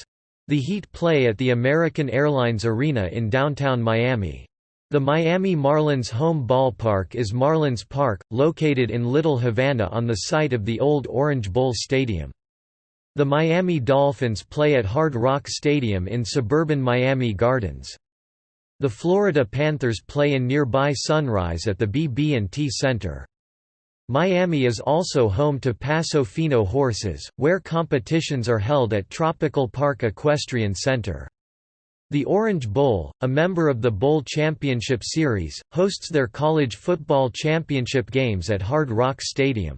The Heat play at the American Airlines Arena in downtown Miami. The Miami Marlins home ballpark is Marlins Park, located in Little Havana on the site of the old Orange Bowl Stadium. The Miami Dolphins play at Hard Rock Stadium in suburban Miami Gardens. The Florida Panthers play in nearby Sunrise at the BB&T Center. Miami is also home to Paso Fino horses, where competitions are held at Tropical Park Equestrian Center. The Orange Bowl, a member of the Bowl Championship Series, hosts their college football championship games at Hard Rock Stadium.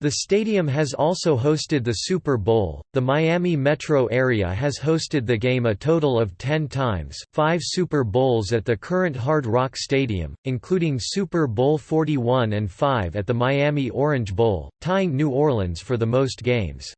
The stadium has also hosted the Super Bowl. The Miami metro area has hosted the game a total of 10 times, five Super Bowls at the current Hard Rock Stadium, including Super Bowl 41 and 5 at the Miami Orange Bowl, tying New Orleans for the most games.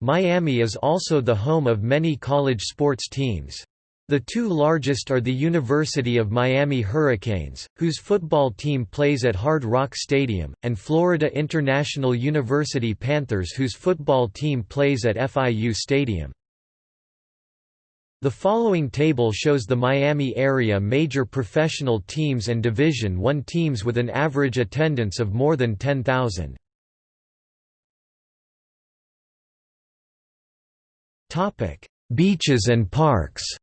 Miami is also the home of many college sports teams. The two largest are the University of Miami Hurricanes, whose football team plays at Hard Rock Stadium, and Florida International University Panthers whose football team plays at FIU Stadium. The following table shows the Miami area major professional teams and Division I teams with an average attendance of more than 10,000. Beaches and parks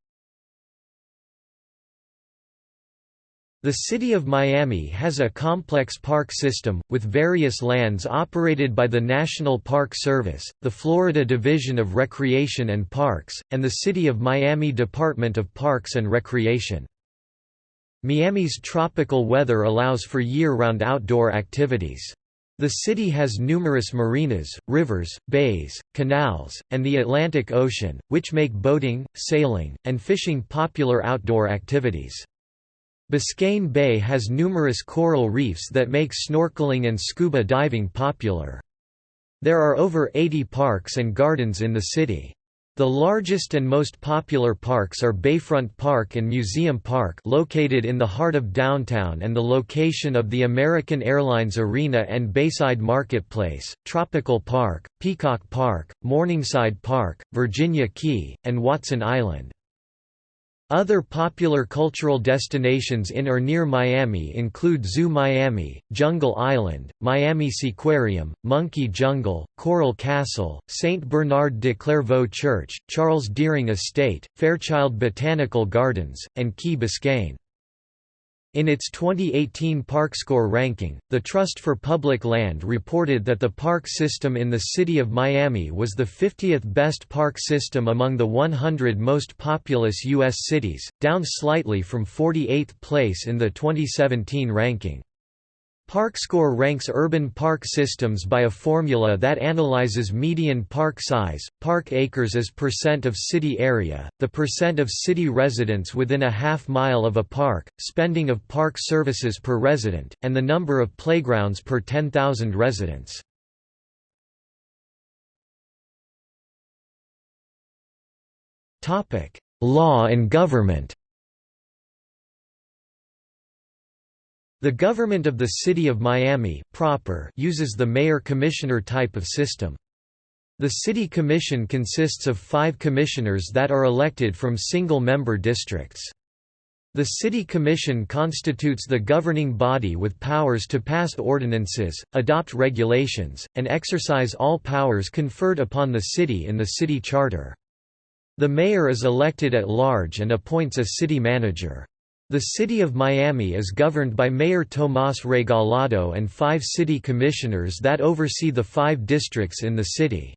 The City of Miami has a complex park system, with various lands operated by the National Park Service, the Florida Division of Recreation and Parks, and the City of Miami Department of Parks and Recreation. Miami's tropical weather allows for year-round outdoor activities. The city has numerous marinas, rivers, bays, canals, and the Atlantic Ocean, which make boating, sailing, and fishing popular outdoor activities. Biscayne Bay has numerous coral reefs that make snorkeling and scuba diving popular. There are over 80 parks and gardens in the city. The largest and most popular parks are Bayfront Park and Museum Park located in the heart of downtown and the location of the American Airlines Arena and Bayside Marketplace, Tropical Park, Peacock Park, Morningside Park, Virginia Key, and Watson Island. Other popular cultural destinations in or near Miami include Zoo Miami, Jungle Island, Miami Seaquarium, Monkey Jungle, Coral Castle, St. Bernard de Clairvaux Church, Charles Deering Estate, Fairchild Botanical Gardens, and Key Biscayne. In its 2018 ParkScore ranking, the Trust for Public Land reported that the park system in the city of Miami was the 50th best park system among the 100 most populous U.S. cities, down slightly from 48th place in the 2017 ranking. ParkScore ranks urban park systems by a formula that analyzes median park size, park acres as percent of city area, the percent of city residents within a half mile of a park, spending of park services per resident, and the number of playgrounds per 10,000 residents. Law and government The government of the City of Miami proper uses the mayor-commissioner type of system. The City Commission consists of five commissioners that are elected from single-member districts. The City Commission constitutes the governing body with powers to pass ordinances, adopt regulations, and exercise all powers conferred upon the city in the city charter. The mayor is elected at large and appoints a city manager. The City of Miami is governed by Mayor Tomás Regalado and five city commissioners that oversee the five districts in the city.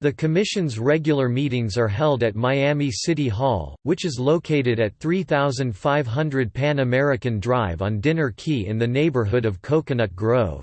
The Commission's regular meetings are held at Miami City Hall, which is located at 3500 Pan American Drive on Dinner Key in the neighborhood of Coconut Grove.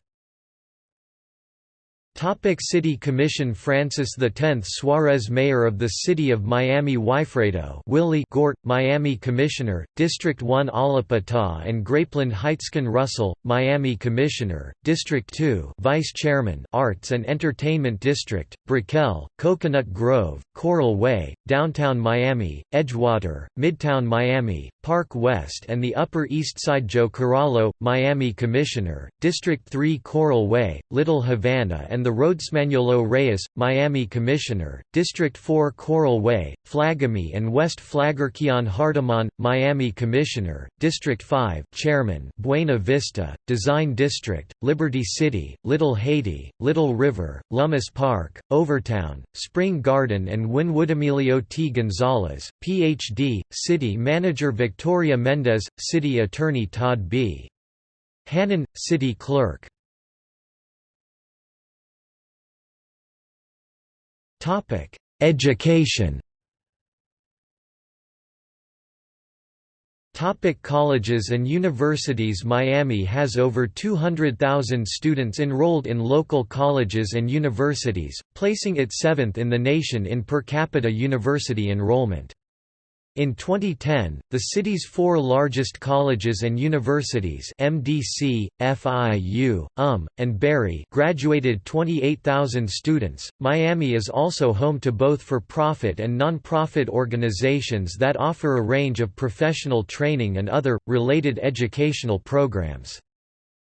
Topic City Commission Francis X Suarez Mayor of the City of Miami Wifredo Willie Gort, Miami Commissioner, District 1 Allapattah and Grapeland Heights Ken Russell, Miami Commissioner, District 2 Vice Chairman Arts and Entertainment District, Brickell, Coconut Grove, Coral Way, Downtown Miami, Edgewater, Midtown Miami, Park West and the Upper East Side Joe Carollo, Miami Commissioner, District 3 Coral Way, Little Havana and the Roads Manolo Reyes, Miami Commissioner, District 4 Coral Way, Flagami and West Flagler Keon Hardemon, Miami Commissioner, District 5 Chairman Buena Vista, Design District, Liberty City, Little Haiti, Little River, Lummus Park, Overtown, Spring Garden and Wynwood Emilio T. Gonzalez, Ph.D., City Manager Victoria Mendez, City Attorney Todd B. Hannon, City Clerk Topic: Education. Topic colleges and universities Miami has over 200,000 students enrolled in local colleges and universities, placing it seventh in the nation in per capita university enrollment. In 2010, the city's four largest colleges and universities MDC, FIU, UM, and Barry graduated 28,000 students. Miami is also home to both for-profit and non-profit organizations that offer a range of professional training and other related educational programs.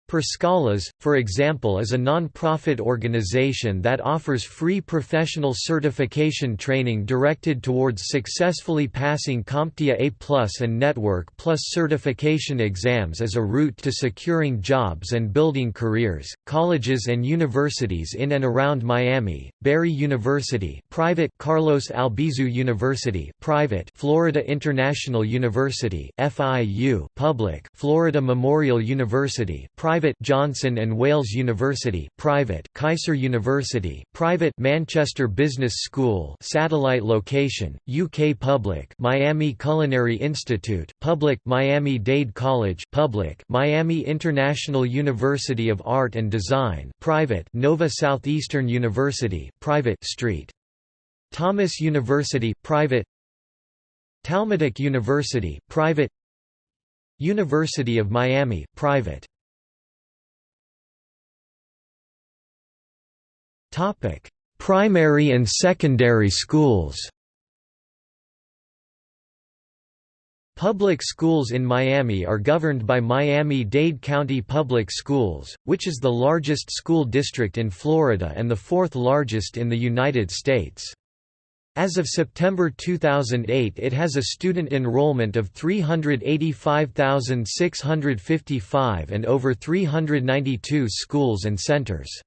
Per Scholas, for example is a non-profit organization that offers free professional certification training directed towards successfully passing CompTIA A+, and Network Plus certification exams as a route to securing jobs and building careers. Colleges and universities in and around Miami: Barry University, private; Carlos Albizu University, private; Florida International University (FIU), public; Florida Memorial University, private private Johnson and Wales University, private Keiser University, private Manchester Business School, satellite location, UK public Miami Culinary Institute, public Miami-Dade College, public Miami International University of Art and Design, private Nova Southeastern University, private St. Thomas University, private. Talmudic University, private. University of Miami, private Topic: Primary and secondary schools. Public schools in Miami are governed by Miami-Dade County Public Schools, which is the largest school district in Florida and the fourth largest in the United States. As of September 2008 it has a student enrollment of 385,655 and over 392 schools and centers.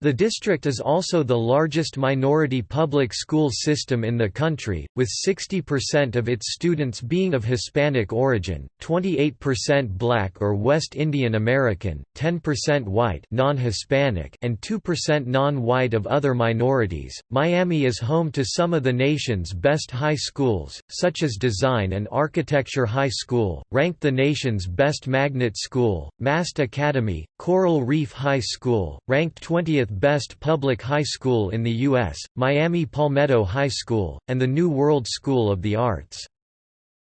The district is also the largest minority public school system in the country, with 60% of its students being of Hispanic origin, 28% Black or West Indian American, 10% white non-Hispanic, and 2% non-white of other minorities. Miami is home to some of the nation's best high schools, such as Design and Architecture High School, ranked the nation's best magnet school, Mast Academy, Coral Reef High School, ranked 20th best public high school in the U.S., Miami Palmetto High School, and the New World School of the Arts.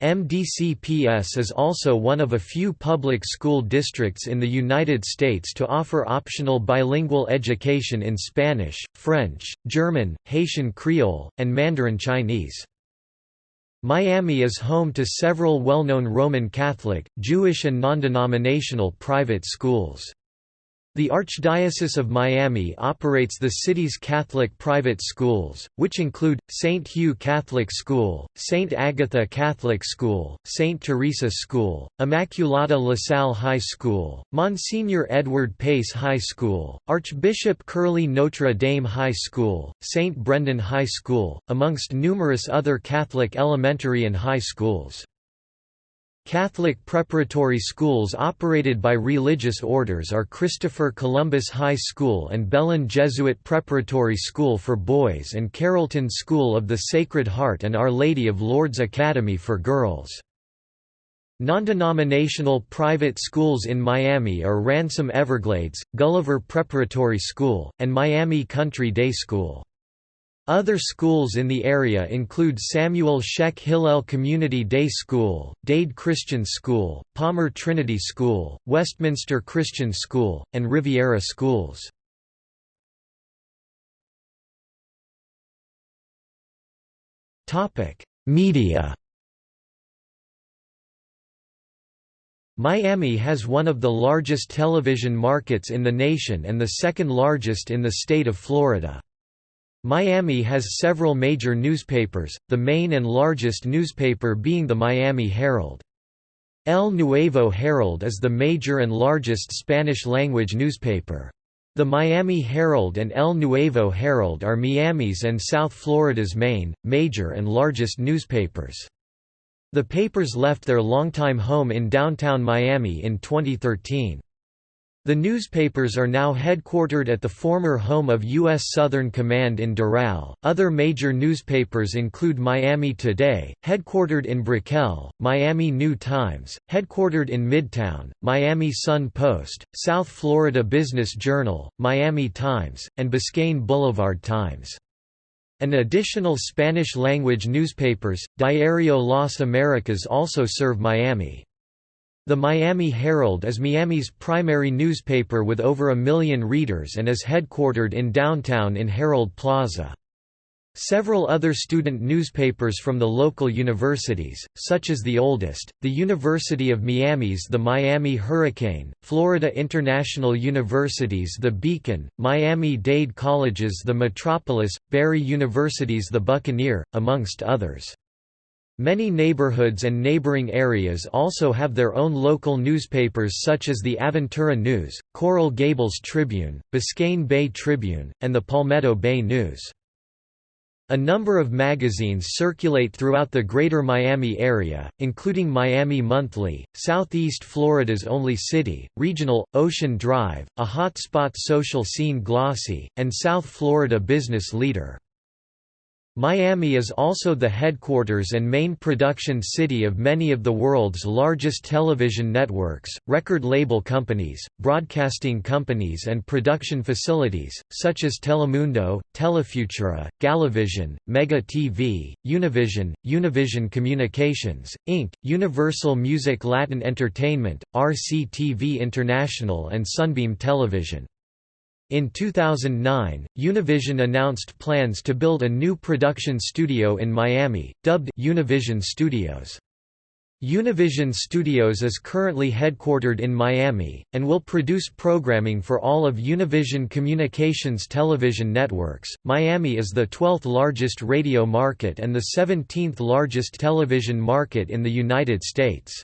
MDCPS is also one of a few public school districts in the United States to offer optional bilingual education in Spanish, French, German, Haitian Creole, and Mandarin Chinese. Miami is home to several well-known Roman Catholic, Jewish and non-denominational private schools. The Archdiocese of Miami operates the city's Catholic private schools, which include, St. Hugh Catholic School, St. Agatha Catholic School, St. Teresa School, Immaculata LaSalle High School, Monsignor Edward Pace High School, Archbishop Curley Notre Dame High School, St. Brendan High School, amongst numerous other Catholic elementary and high schools. Catholic preparatory schools operated by religious orders are Christopher Columbus High School and Belen Jesuit Preparatory School for Boys and Carrollton School of the Sacred Heart and Our Lady of Lourdes Academy for Girls. Non-denominational private schools in Miami are Ransom Everglades, Gulliver Preparatory School, and Miami Country Day School. Other schools in the area include Samuel Scheck Hillel Community Day School, Dade Christian School, Palmer Trinity School, Westminster Christian School, and Riviera Schools. Media Miami has one of the largest television markets in the nation and the second largest in the state of Florida. Miami has several major newspapers, the main and largest newspaper being the Miami Herald. El Nuevo Herald is the major and largest Spanish-language newspaper. The Miami Herald and El Nuevo Herald are Miami's and South Florida's main, major and largest newspapers. The papers left their longtime home in downtown Miami in 2013. The newspapers are now headquartered at the former home of U.S. Southern Command in Doral. Other major newspapers include Miami Today, headquartered in Brickell, Miami New Times, headquartered in Midtown, Miami Sun Post, South Florida Business Journal, Miami Times, and Biscayne Boulevard Times. An additional Spanish-language newspapers, Diario Las Americas also serve Miami. The Miami Herald is Miami's primary newspaper with over a million readers and is headquartered in downtown in Herald Plaza. Several other student newspapers from the local universities, such as the oldest, the University of Miami's The Miami Hurricane, Florida International University's The Beacon, Miami-Dade College's The Metropolis, Barry University's The Buccaneer, amongst others. Many neighborhoods and neighboring areas also have their own local newspapers such as the Aventura News, Coral Gables Tribune, Biscayne Bay Tribune, and the Palmetto Bay News. A number of magazines circulate throughout the greater Miami area, including Miami Monthly, Southeast Florida's Only City, Regional, Ocean Drive, a hotspot social scene glossy, and South Florida Business Leader. Miami is also the headquarters and main production city of many of the world's largest television networks, record label companies, broadcasting companies and production facilities, such as Telemundo, Telefutura, Galavision, Mega TV, Univision, Univision Communications, Inc., Universal Music Latin Entertainment, RCTV International and Sunbeam Television. In 2009, Univision announced plans to build a new production studio in Miami, dubbed Univision Studios. Univision Studios is currently headquartered in Miami, and will produce programming for all of Univision Communications television networks. Miami is the 12th largest radio market and the 17th largest television market in the United States.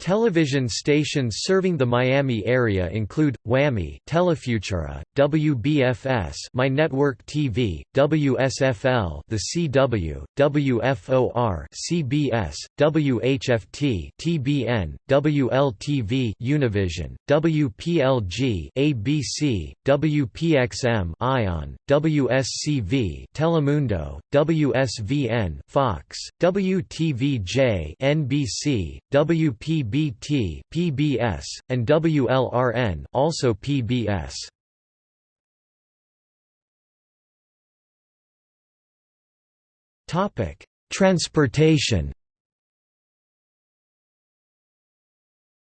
Television stations serving the Miami area include WAMI, Telefutura, WBFS, My Network TV, WSFL, The CW, WFOR, CBS, WHFT, TBN, WLTV, Univision, WPLG, ABC, WPXM, Ion, WSCV, Telemundo, WSVN, Fox, WTVJ, NBC, WPB WBT PBS, and WLRN also PBS. Topic: Transportation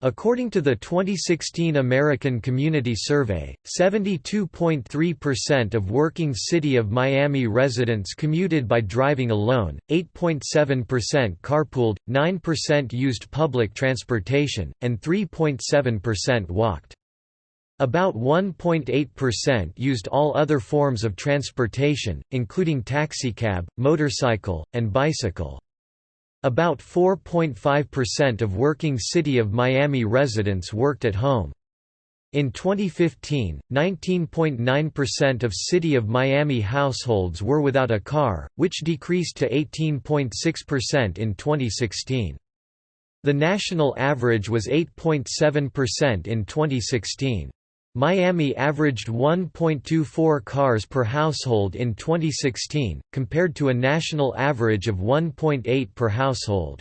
According to the 2016 American Community Survey, 72.3% of working City of Miami residents commuted by driving alone, 8.7% carpooled, 9% used public transportation, and 3.7% walked. About 1.8% used all other forms of transportation, including taxicab, motorcycle, and bicycle. About 4.5% of working City of Miami residents worked at home. In 2015, 19.9% of City of Miami households were without a car, which decreased to 18.6% in 2016. The national average was 8.7% in 2016. Miami averaged 1.24 cars per household in 2016, compared to a national average of 1.8 per household.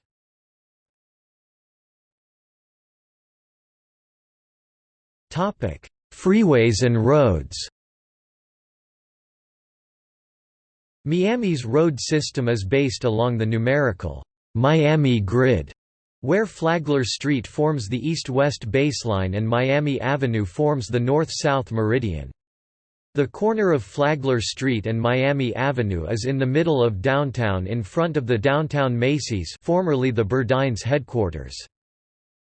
Freeways and roads Miami's road system is based along the numerical Miami grid where Flagler Street forms the east-west baseline and Miami Avenue forms the north-south meridian. The corner of Flagler Street and Miami Avenue is in the middle of downtown in front of the downtown Macy's formerly the Burdines headquarters.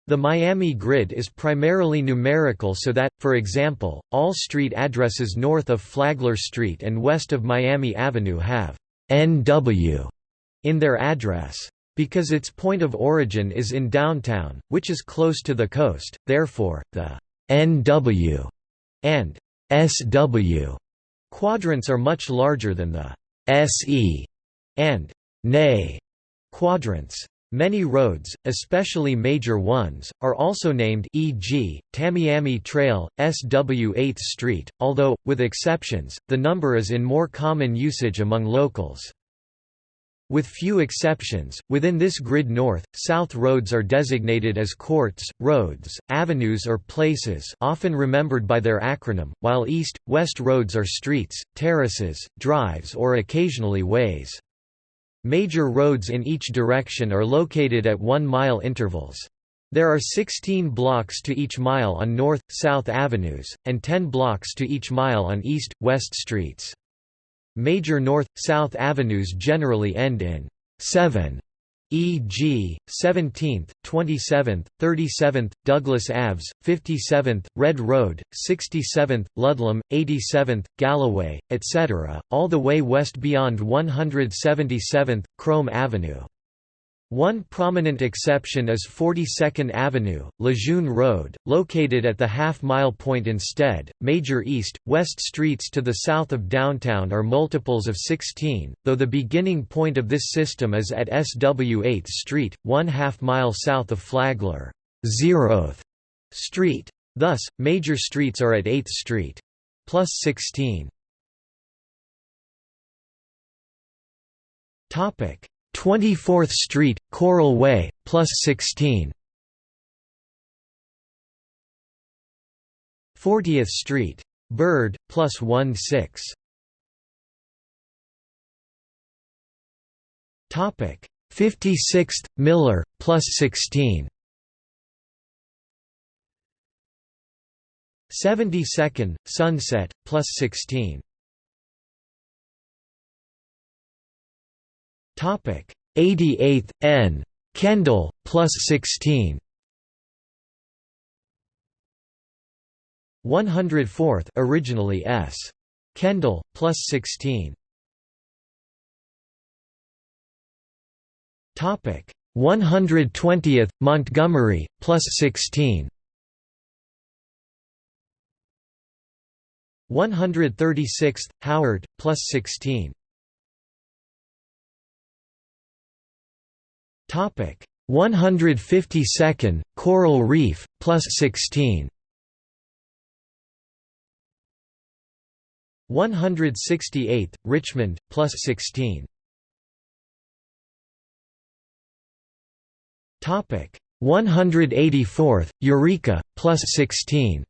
The Miami grid is primarily numerical so that, for example, all street addresses north of Flagler Street and west of Miami Avenue have NW in their address. Because its point of origin is in downtown, which is close to the coast, therefore, the NW and SW quadrants are much larger than the SE and NE quadrants. Many roads, especially major ones, are also named e.g., Tamiami Trail, SW 8th Street, although, with exceptions, the number is in more common usage among locals. With few exceptions, within this grid north, south roads are designated as courts, roads, avenues or places often remembered by their acronym, while east, west roads are streets, terraces, drives or occasionally ways. Major roads in each direction are located at one-mile intervals. There are 16 blocks to each mile on north, south avenues, and 10 blocks to each mile on east, west streets. Major north-south avenues generally end in 7 e.g., 17th, 27th, 37th, Douglas Aves, 57th, Red Road, 67th, Ludlam, 87th, Galloway, etc., all the way west beyond 177th, Krome Avenue. One prominent exception is 42nd Avenue, Lejeune Road, located at the half-mile point instead. Major east, west streets to the south of downtown are multiples of 16, though the beginning point of this system is at SW 8th Street, one half-mile south of Flagler 0th Street. Thus, major streets are at 8th Street. Plus 16. Topic 24th Street, Coral Way, plus 16 40th Street. Bird, plus 1 6 Topic. 56th, Miller, plus 16 72nd, Sunset, plus 16 Topic. 88th N. Kendall plus 16 104th originally S. Kendall plus 16 Topic. 120th, Montgomery, plus 16 136th, Howard, plus 16 152nd, Coral Reef, plus 16 168th, Richmond, plus 16 Topic. 184th, Eureka, plus 16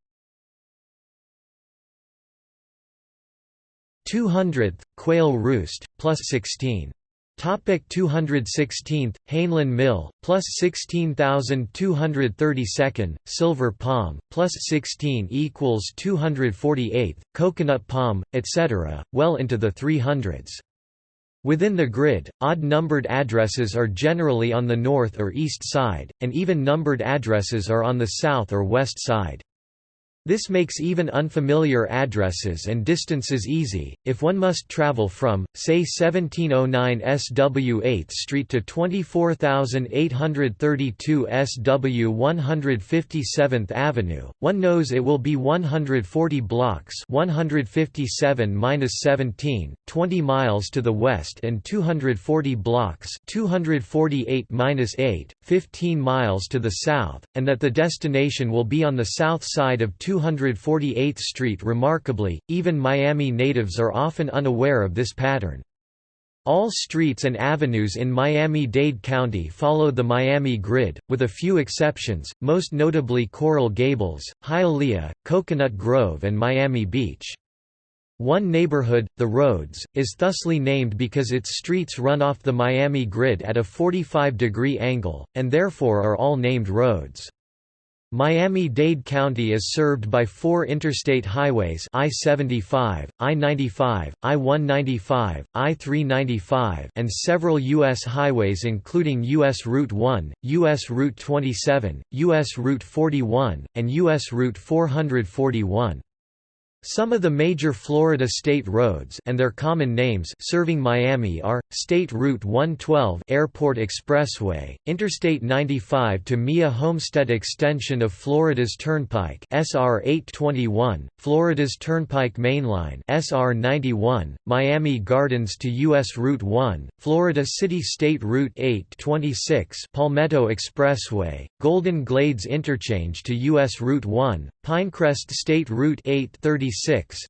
200th, Quail Roost, plus 16 Topic 216th, Hainlin Mill, plus 16,232nd, Silver Palm, plus 16 equals 248th, Coconut Palm, etc., well into the 300s. Within the grid, odd-numbered addresses are generally on the north or east side, and even-numbered addresses are on the south or west side. This makes even unfamiliar addresses and distances easy, if one must travel from, say 1709 SW 8th Street to 24832 SW 157th Avenue, one knows it will be 140 blocks 157-17, 20 miles to the west and 240 blocks 248-8, 15 miles to the south, and that the destination will be on the south side of 248th Street remarkably, even Miami natives are often unaware of this pattern. All streets and avenues in Miami-Dade County follow the Miami grid, with a few exceptions, most notably Coral Gables, Hialeah, Coconut Grove and Miami Beach. One neighborhood, The Roads, is thusly named because its streets run off the Miami grid at a 45-degree angle, and therefore are all named roads. Miami-Dade County is served by four interstate highways I-75, I-95, I-195, I-395 and several U.S. highways including U.S. Route 1, U.S. Route 27, U.S. Route 41, and U.S. Route 441. Some of the major Florida state roads and their common names serving Miami are State Route 112 Airport Expressway, Interstate 95 to Mia Homestead extension of Florida's Turnpike SR 821, Florida's Turnpike Mainline SR 91, Miami Gardens to US Route 1, Florida City State Route 826 Palmetto Expressway, Golden Glades Interchange to US Route 1, Pinecrest State Route 830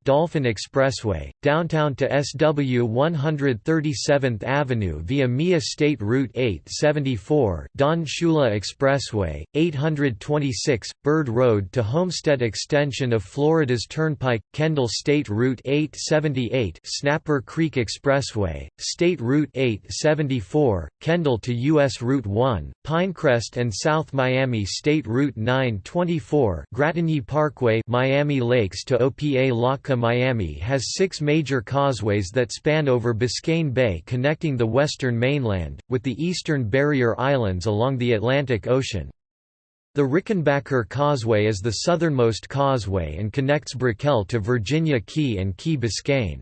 Dolphin Expressway, downtown to SW 137th Avenue via MIA State Route 874 Don Shula Expressway, 826, Bird Road to Homestead Extension of Florida's Turnpike, Kendall State Route 878 Snapper Creek Expressway, State Route 874, Kendall to U.S. Route 1, Pinecrest and South Miami State Route 924 Gratigny Parkway Miami Lakes to OP Opa-locka Miami has six major causeways that span over Biscayne Bay connecting the western mainland, with the eastern barrier islands along the Atlantic Ocean. The Rickenbacker Causeway is the southernmost causeway and connects Brickell to Virginia Key and Key Biscayne.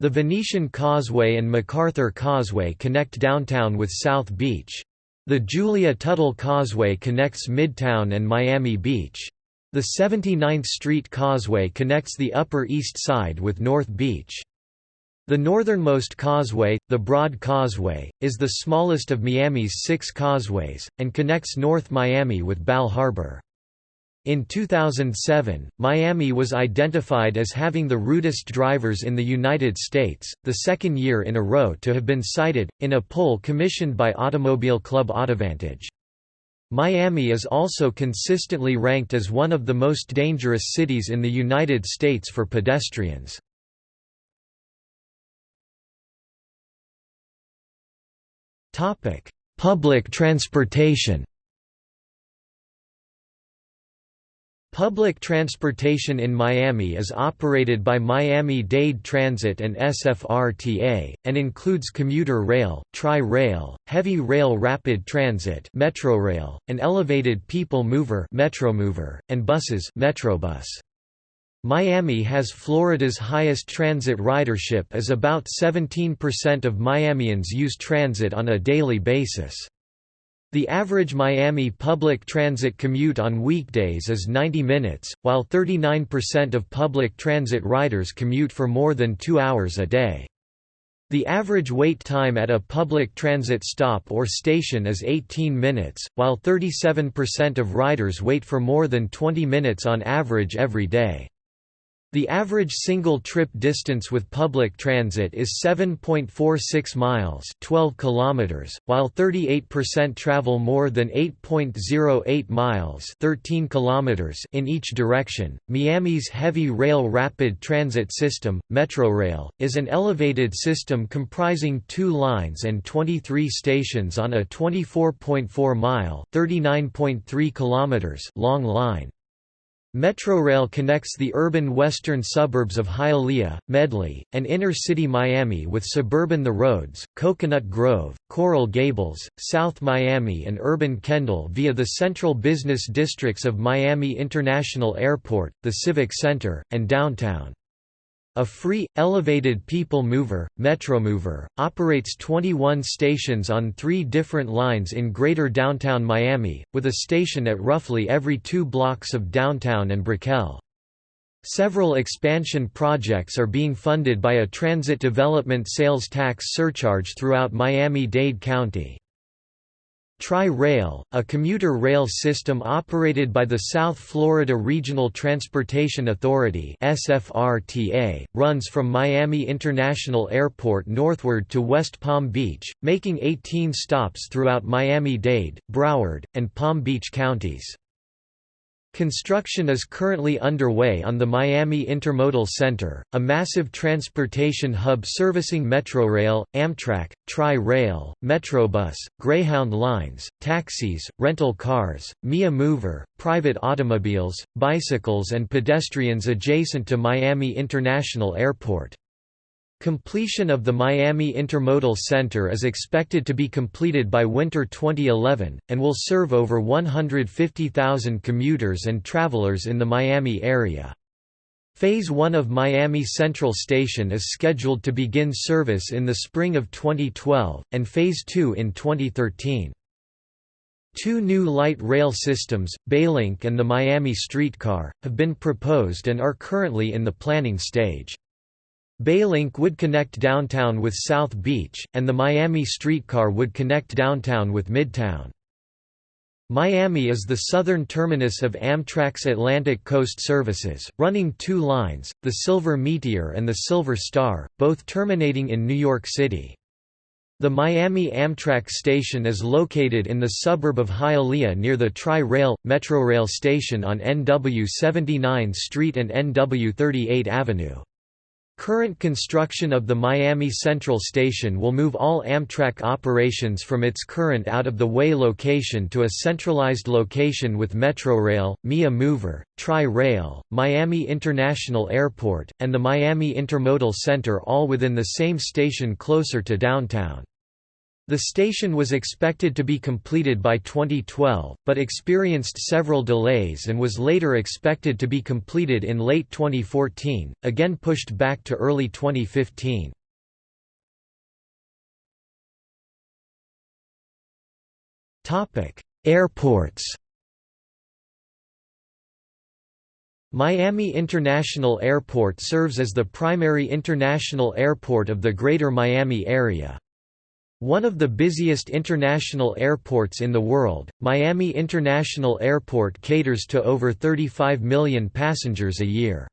The Venetian Causeway and MacArthur Causeway connect downtown with South Beach. The Julia Tuttle Causeway connects Midtown and Miami Beach. The 79th Street Causeway connects the Upper East Side with North Beach. The northernmost causeway, the Broad Causeway, is the smallest of Miami's six causeways, and connects North Miami with Bal Harbour. In 2007, Miami was identified as having the rudest drivers in the United States, the second year in a row to have been cited, in a poll commissioned by Automobile Club Autovantage. Miami is also consistently ranked as one of the most dangerous cities in the United States for pedestrians. Public transportation Public transportation in Miami is operated by Miami-Dade Transit and SFRTA, and includes commuter rail, tri-rail, heavy rail rapid transit Metrorail, an elevated people mover Metromover, and buses Metrobus. Miami has Florida's highest transit ridership as about 17% of Miamians use transit on a daily basis. The average Miami public transit commute on weekdays is 90 minutes, while 39% of public transit riders commute for more than two hours a day. The average wait time at a public transit stop or station is 18 minutes, while 37% of riders wait for more than 20 minutes on average every day. The average single-trip distance with public transit is 7.46 miles 12 kilometers, while 38% travel more than 8.08 miles 13 kilometers in each direction. Miami's heavy rail rapid transit system, Metrorail, is an elevated system comprising two lines and 23 stations on a 24.4-mile (39.3 kilometers) long line. Metrorail connects the urban western suburbs of Hialeah, Medley, and inner-city Miami with suburban The Roads, Coconut Grove, Coral Gables, South Miami and urban Kendall via the central business districts of Miami International Airport, the Civic Center, and downtown. A free, elevated people mover, Metromover, operates 21 stations on three different lines in greater downtown Miami, with a station at roughly every two blocks of downtown and Brickell. Several expansion projects are being funded by a transit development sales tax surcharge throughout Miami-Dade County. Tri-Rail, a commuter rail system operated by the South Florida Regional Transportation Authority SFRTA, runs from Miami International Airport northward to West Palm Beach, making 18 stops throughout Miami-Dade, Broward, and Palm Beach counties. Construction is currently underway on the Miami Intermodal Center, a massive transportation hub servicing Metrorail, Amtrak, Tri-Rail, Metrobus, Greyhound lines, taxis, rental cars, Mia Mover, private automobiles, bicycles and pedestrians adjacent to Miami International Airport. Completion of the Miami Intermodal Center is expected to be completed by winter 2011, and will serve over 150,000 commuters and travelers in the Miami area. Phase 1 of Miami Central Station is scheduled to begin service in the spring of 2012, and Phase 2 in 2013. Two new light rail systems, Baylink and the Miami Streetcar, have been proposed and are currently in the planning stage. Baylink would connect downtown with South Beach, and the Miami streetcar would connect downtown with Midtown. Miami is the southern terminus of Amtrak's Atlantic Coast services, running two lines, the Silver Meteor and the Silver Star, both terminating in New York City. The Miami Amtrak station is located in the suburb of Hialeah near the Tri-Rail, Metrorail station on NW 79 Street and NW 38 Avenue. Current construction of the Miami Central Station will move all Amtrak operations from its current out-of-the-way location to a centralized location with Metrorail, MIA Mover, Tri-Rail, Miami International Airport, and the Miami Intermodal Center all within the same station closer to downtown. The station was expected to be completed by 2012, but experienced several delays and was later expected to be completed in late 2014, again pushed back to early 2015. Airports Miami International Airport serves as the primary international airport of the Greater Miami area. One of the busiest international airports in the world, Miami International Airport caters to over 35 million passengers a year.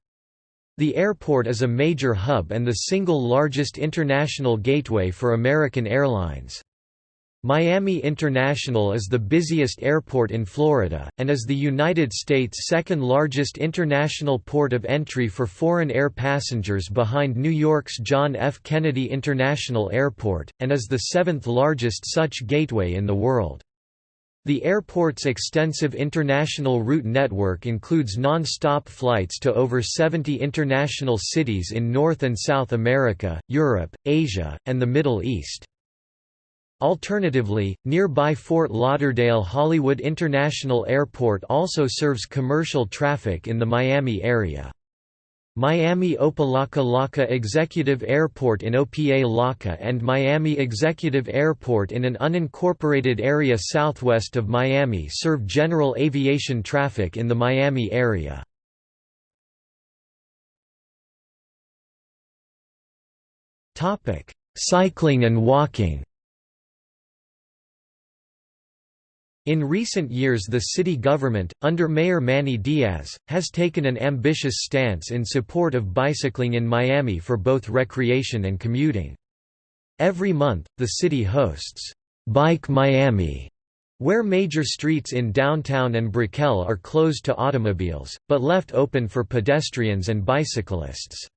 The airport is a major hub and the single largest international gateway for American Airlines. Miami International is the busiest airport in Florida, and is the United States' second largest international port of entry for foreign air passengers behind New York's John F. Kennedy International Airport, and is the seventh largest such gateway in the world. The airport's extensive international route network includes non-stop flights to over 70 international cities in North and South America, Europe, Asia, and the Middle East. Alternatively, nearby Fort Lauderdale Hollywood International Airport also serves commercial traffic in the Miami area. Miami Opa-locka-Locka Executive Airport in Opa-locka and Miami Executive Airport in an unincorporated area southwest of Miami serve general aviation traffic in the Miami area. Cycling and walking In recent years the city government, under Mayor Manny Diaz, has taken an ambitious stance in support of bicycling in Miami for both recreation and commuting. Every month, the city hosts, "'Bike Miami' where major streets in downtown and Brickell are closed to automobiles, but left open for pedestrians and bicyclists.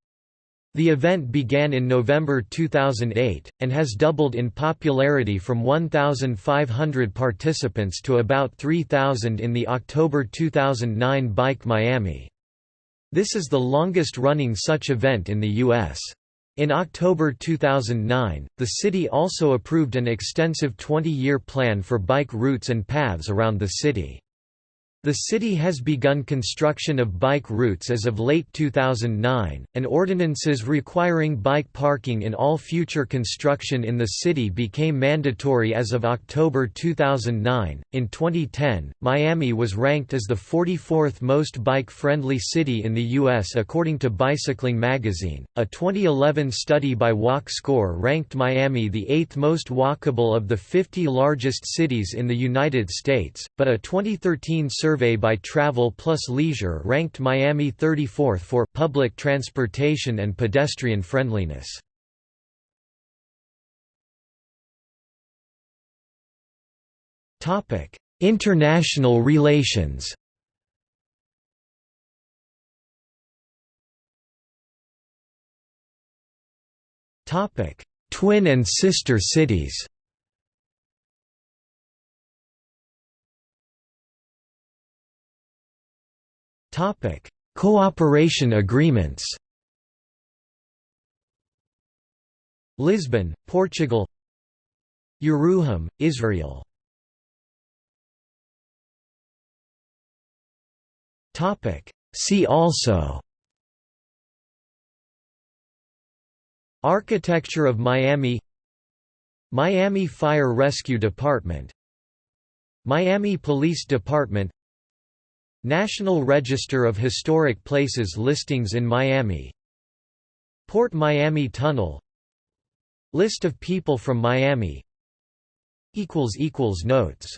The event began in November 2008, and has doubled in popularity from 1,500 participants to about 3,000 in the October 2009 Bike Miami. This is the longest-running such event in the U.S. In October 2009, the city also approved an extensive 20-year plan for bike routes and paths around the city. The city has begun construction of bike routes as of late 2009, and ordinances requiring bike parking in all future construction in the city became mandatory as of October 2009. In 2010, Miami was ranked as the 44th most bike friendly city in the U.S. according to Bicycling magazine. A 2011 study by Walk Score ranked Miami the eighth most walkable of the 50 largest cities in the United States, but a 2013 survey survey by Travel Plus Leisure ranked Miami 34th for public transportation and pedestrian friendliness. Topic: International relations. Topic: Twin and sister cities. Topic: Cooperation agreements. Lisbon, Portugal. Yeruham, Israel. Topic: See also. Architecture of Miami Miami Fire Rescue Department Miami Police Department National Register of Historic Places listings in Miami. Port Miami Tunnel. List of people from Miami. Notes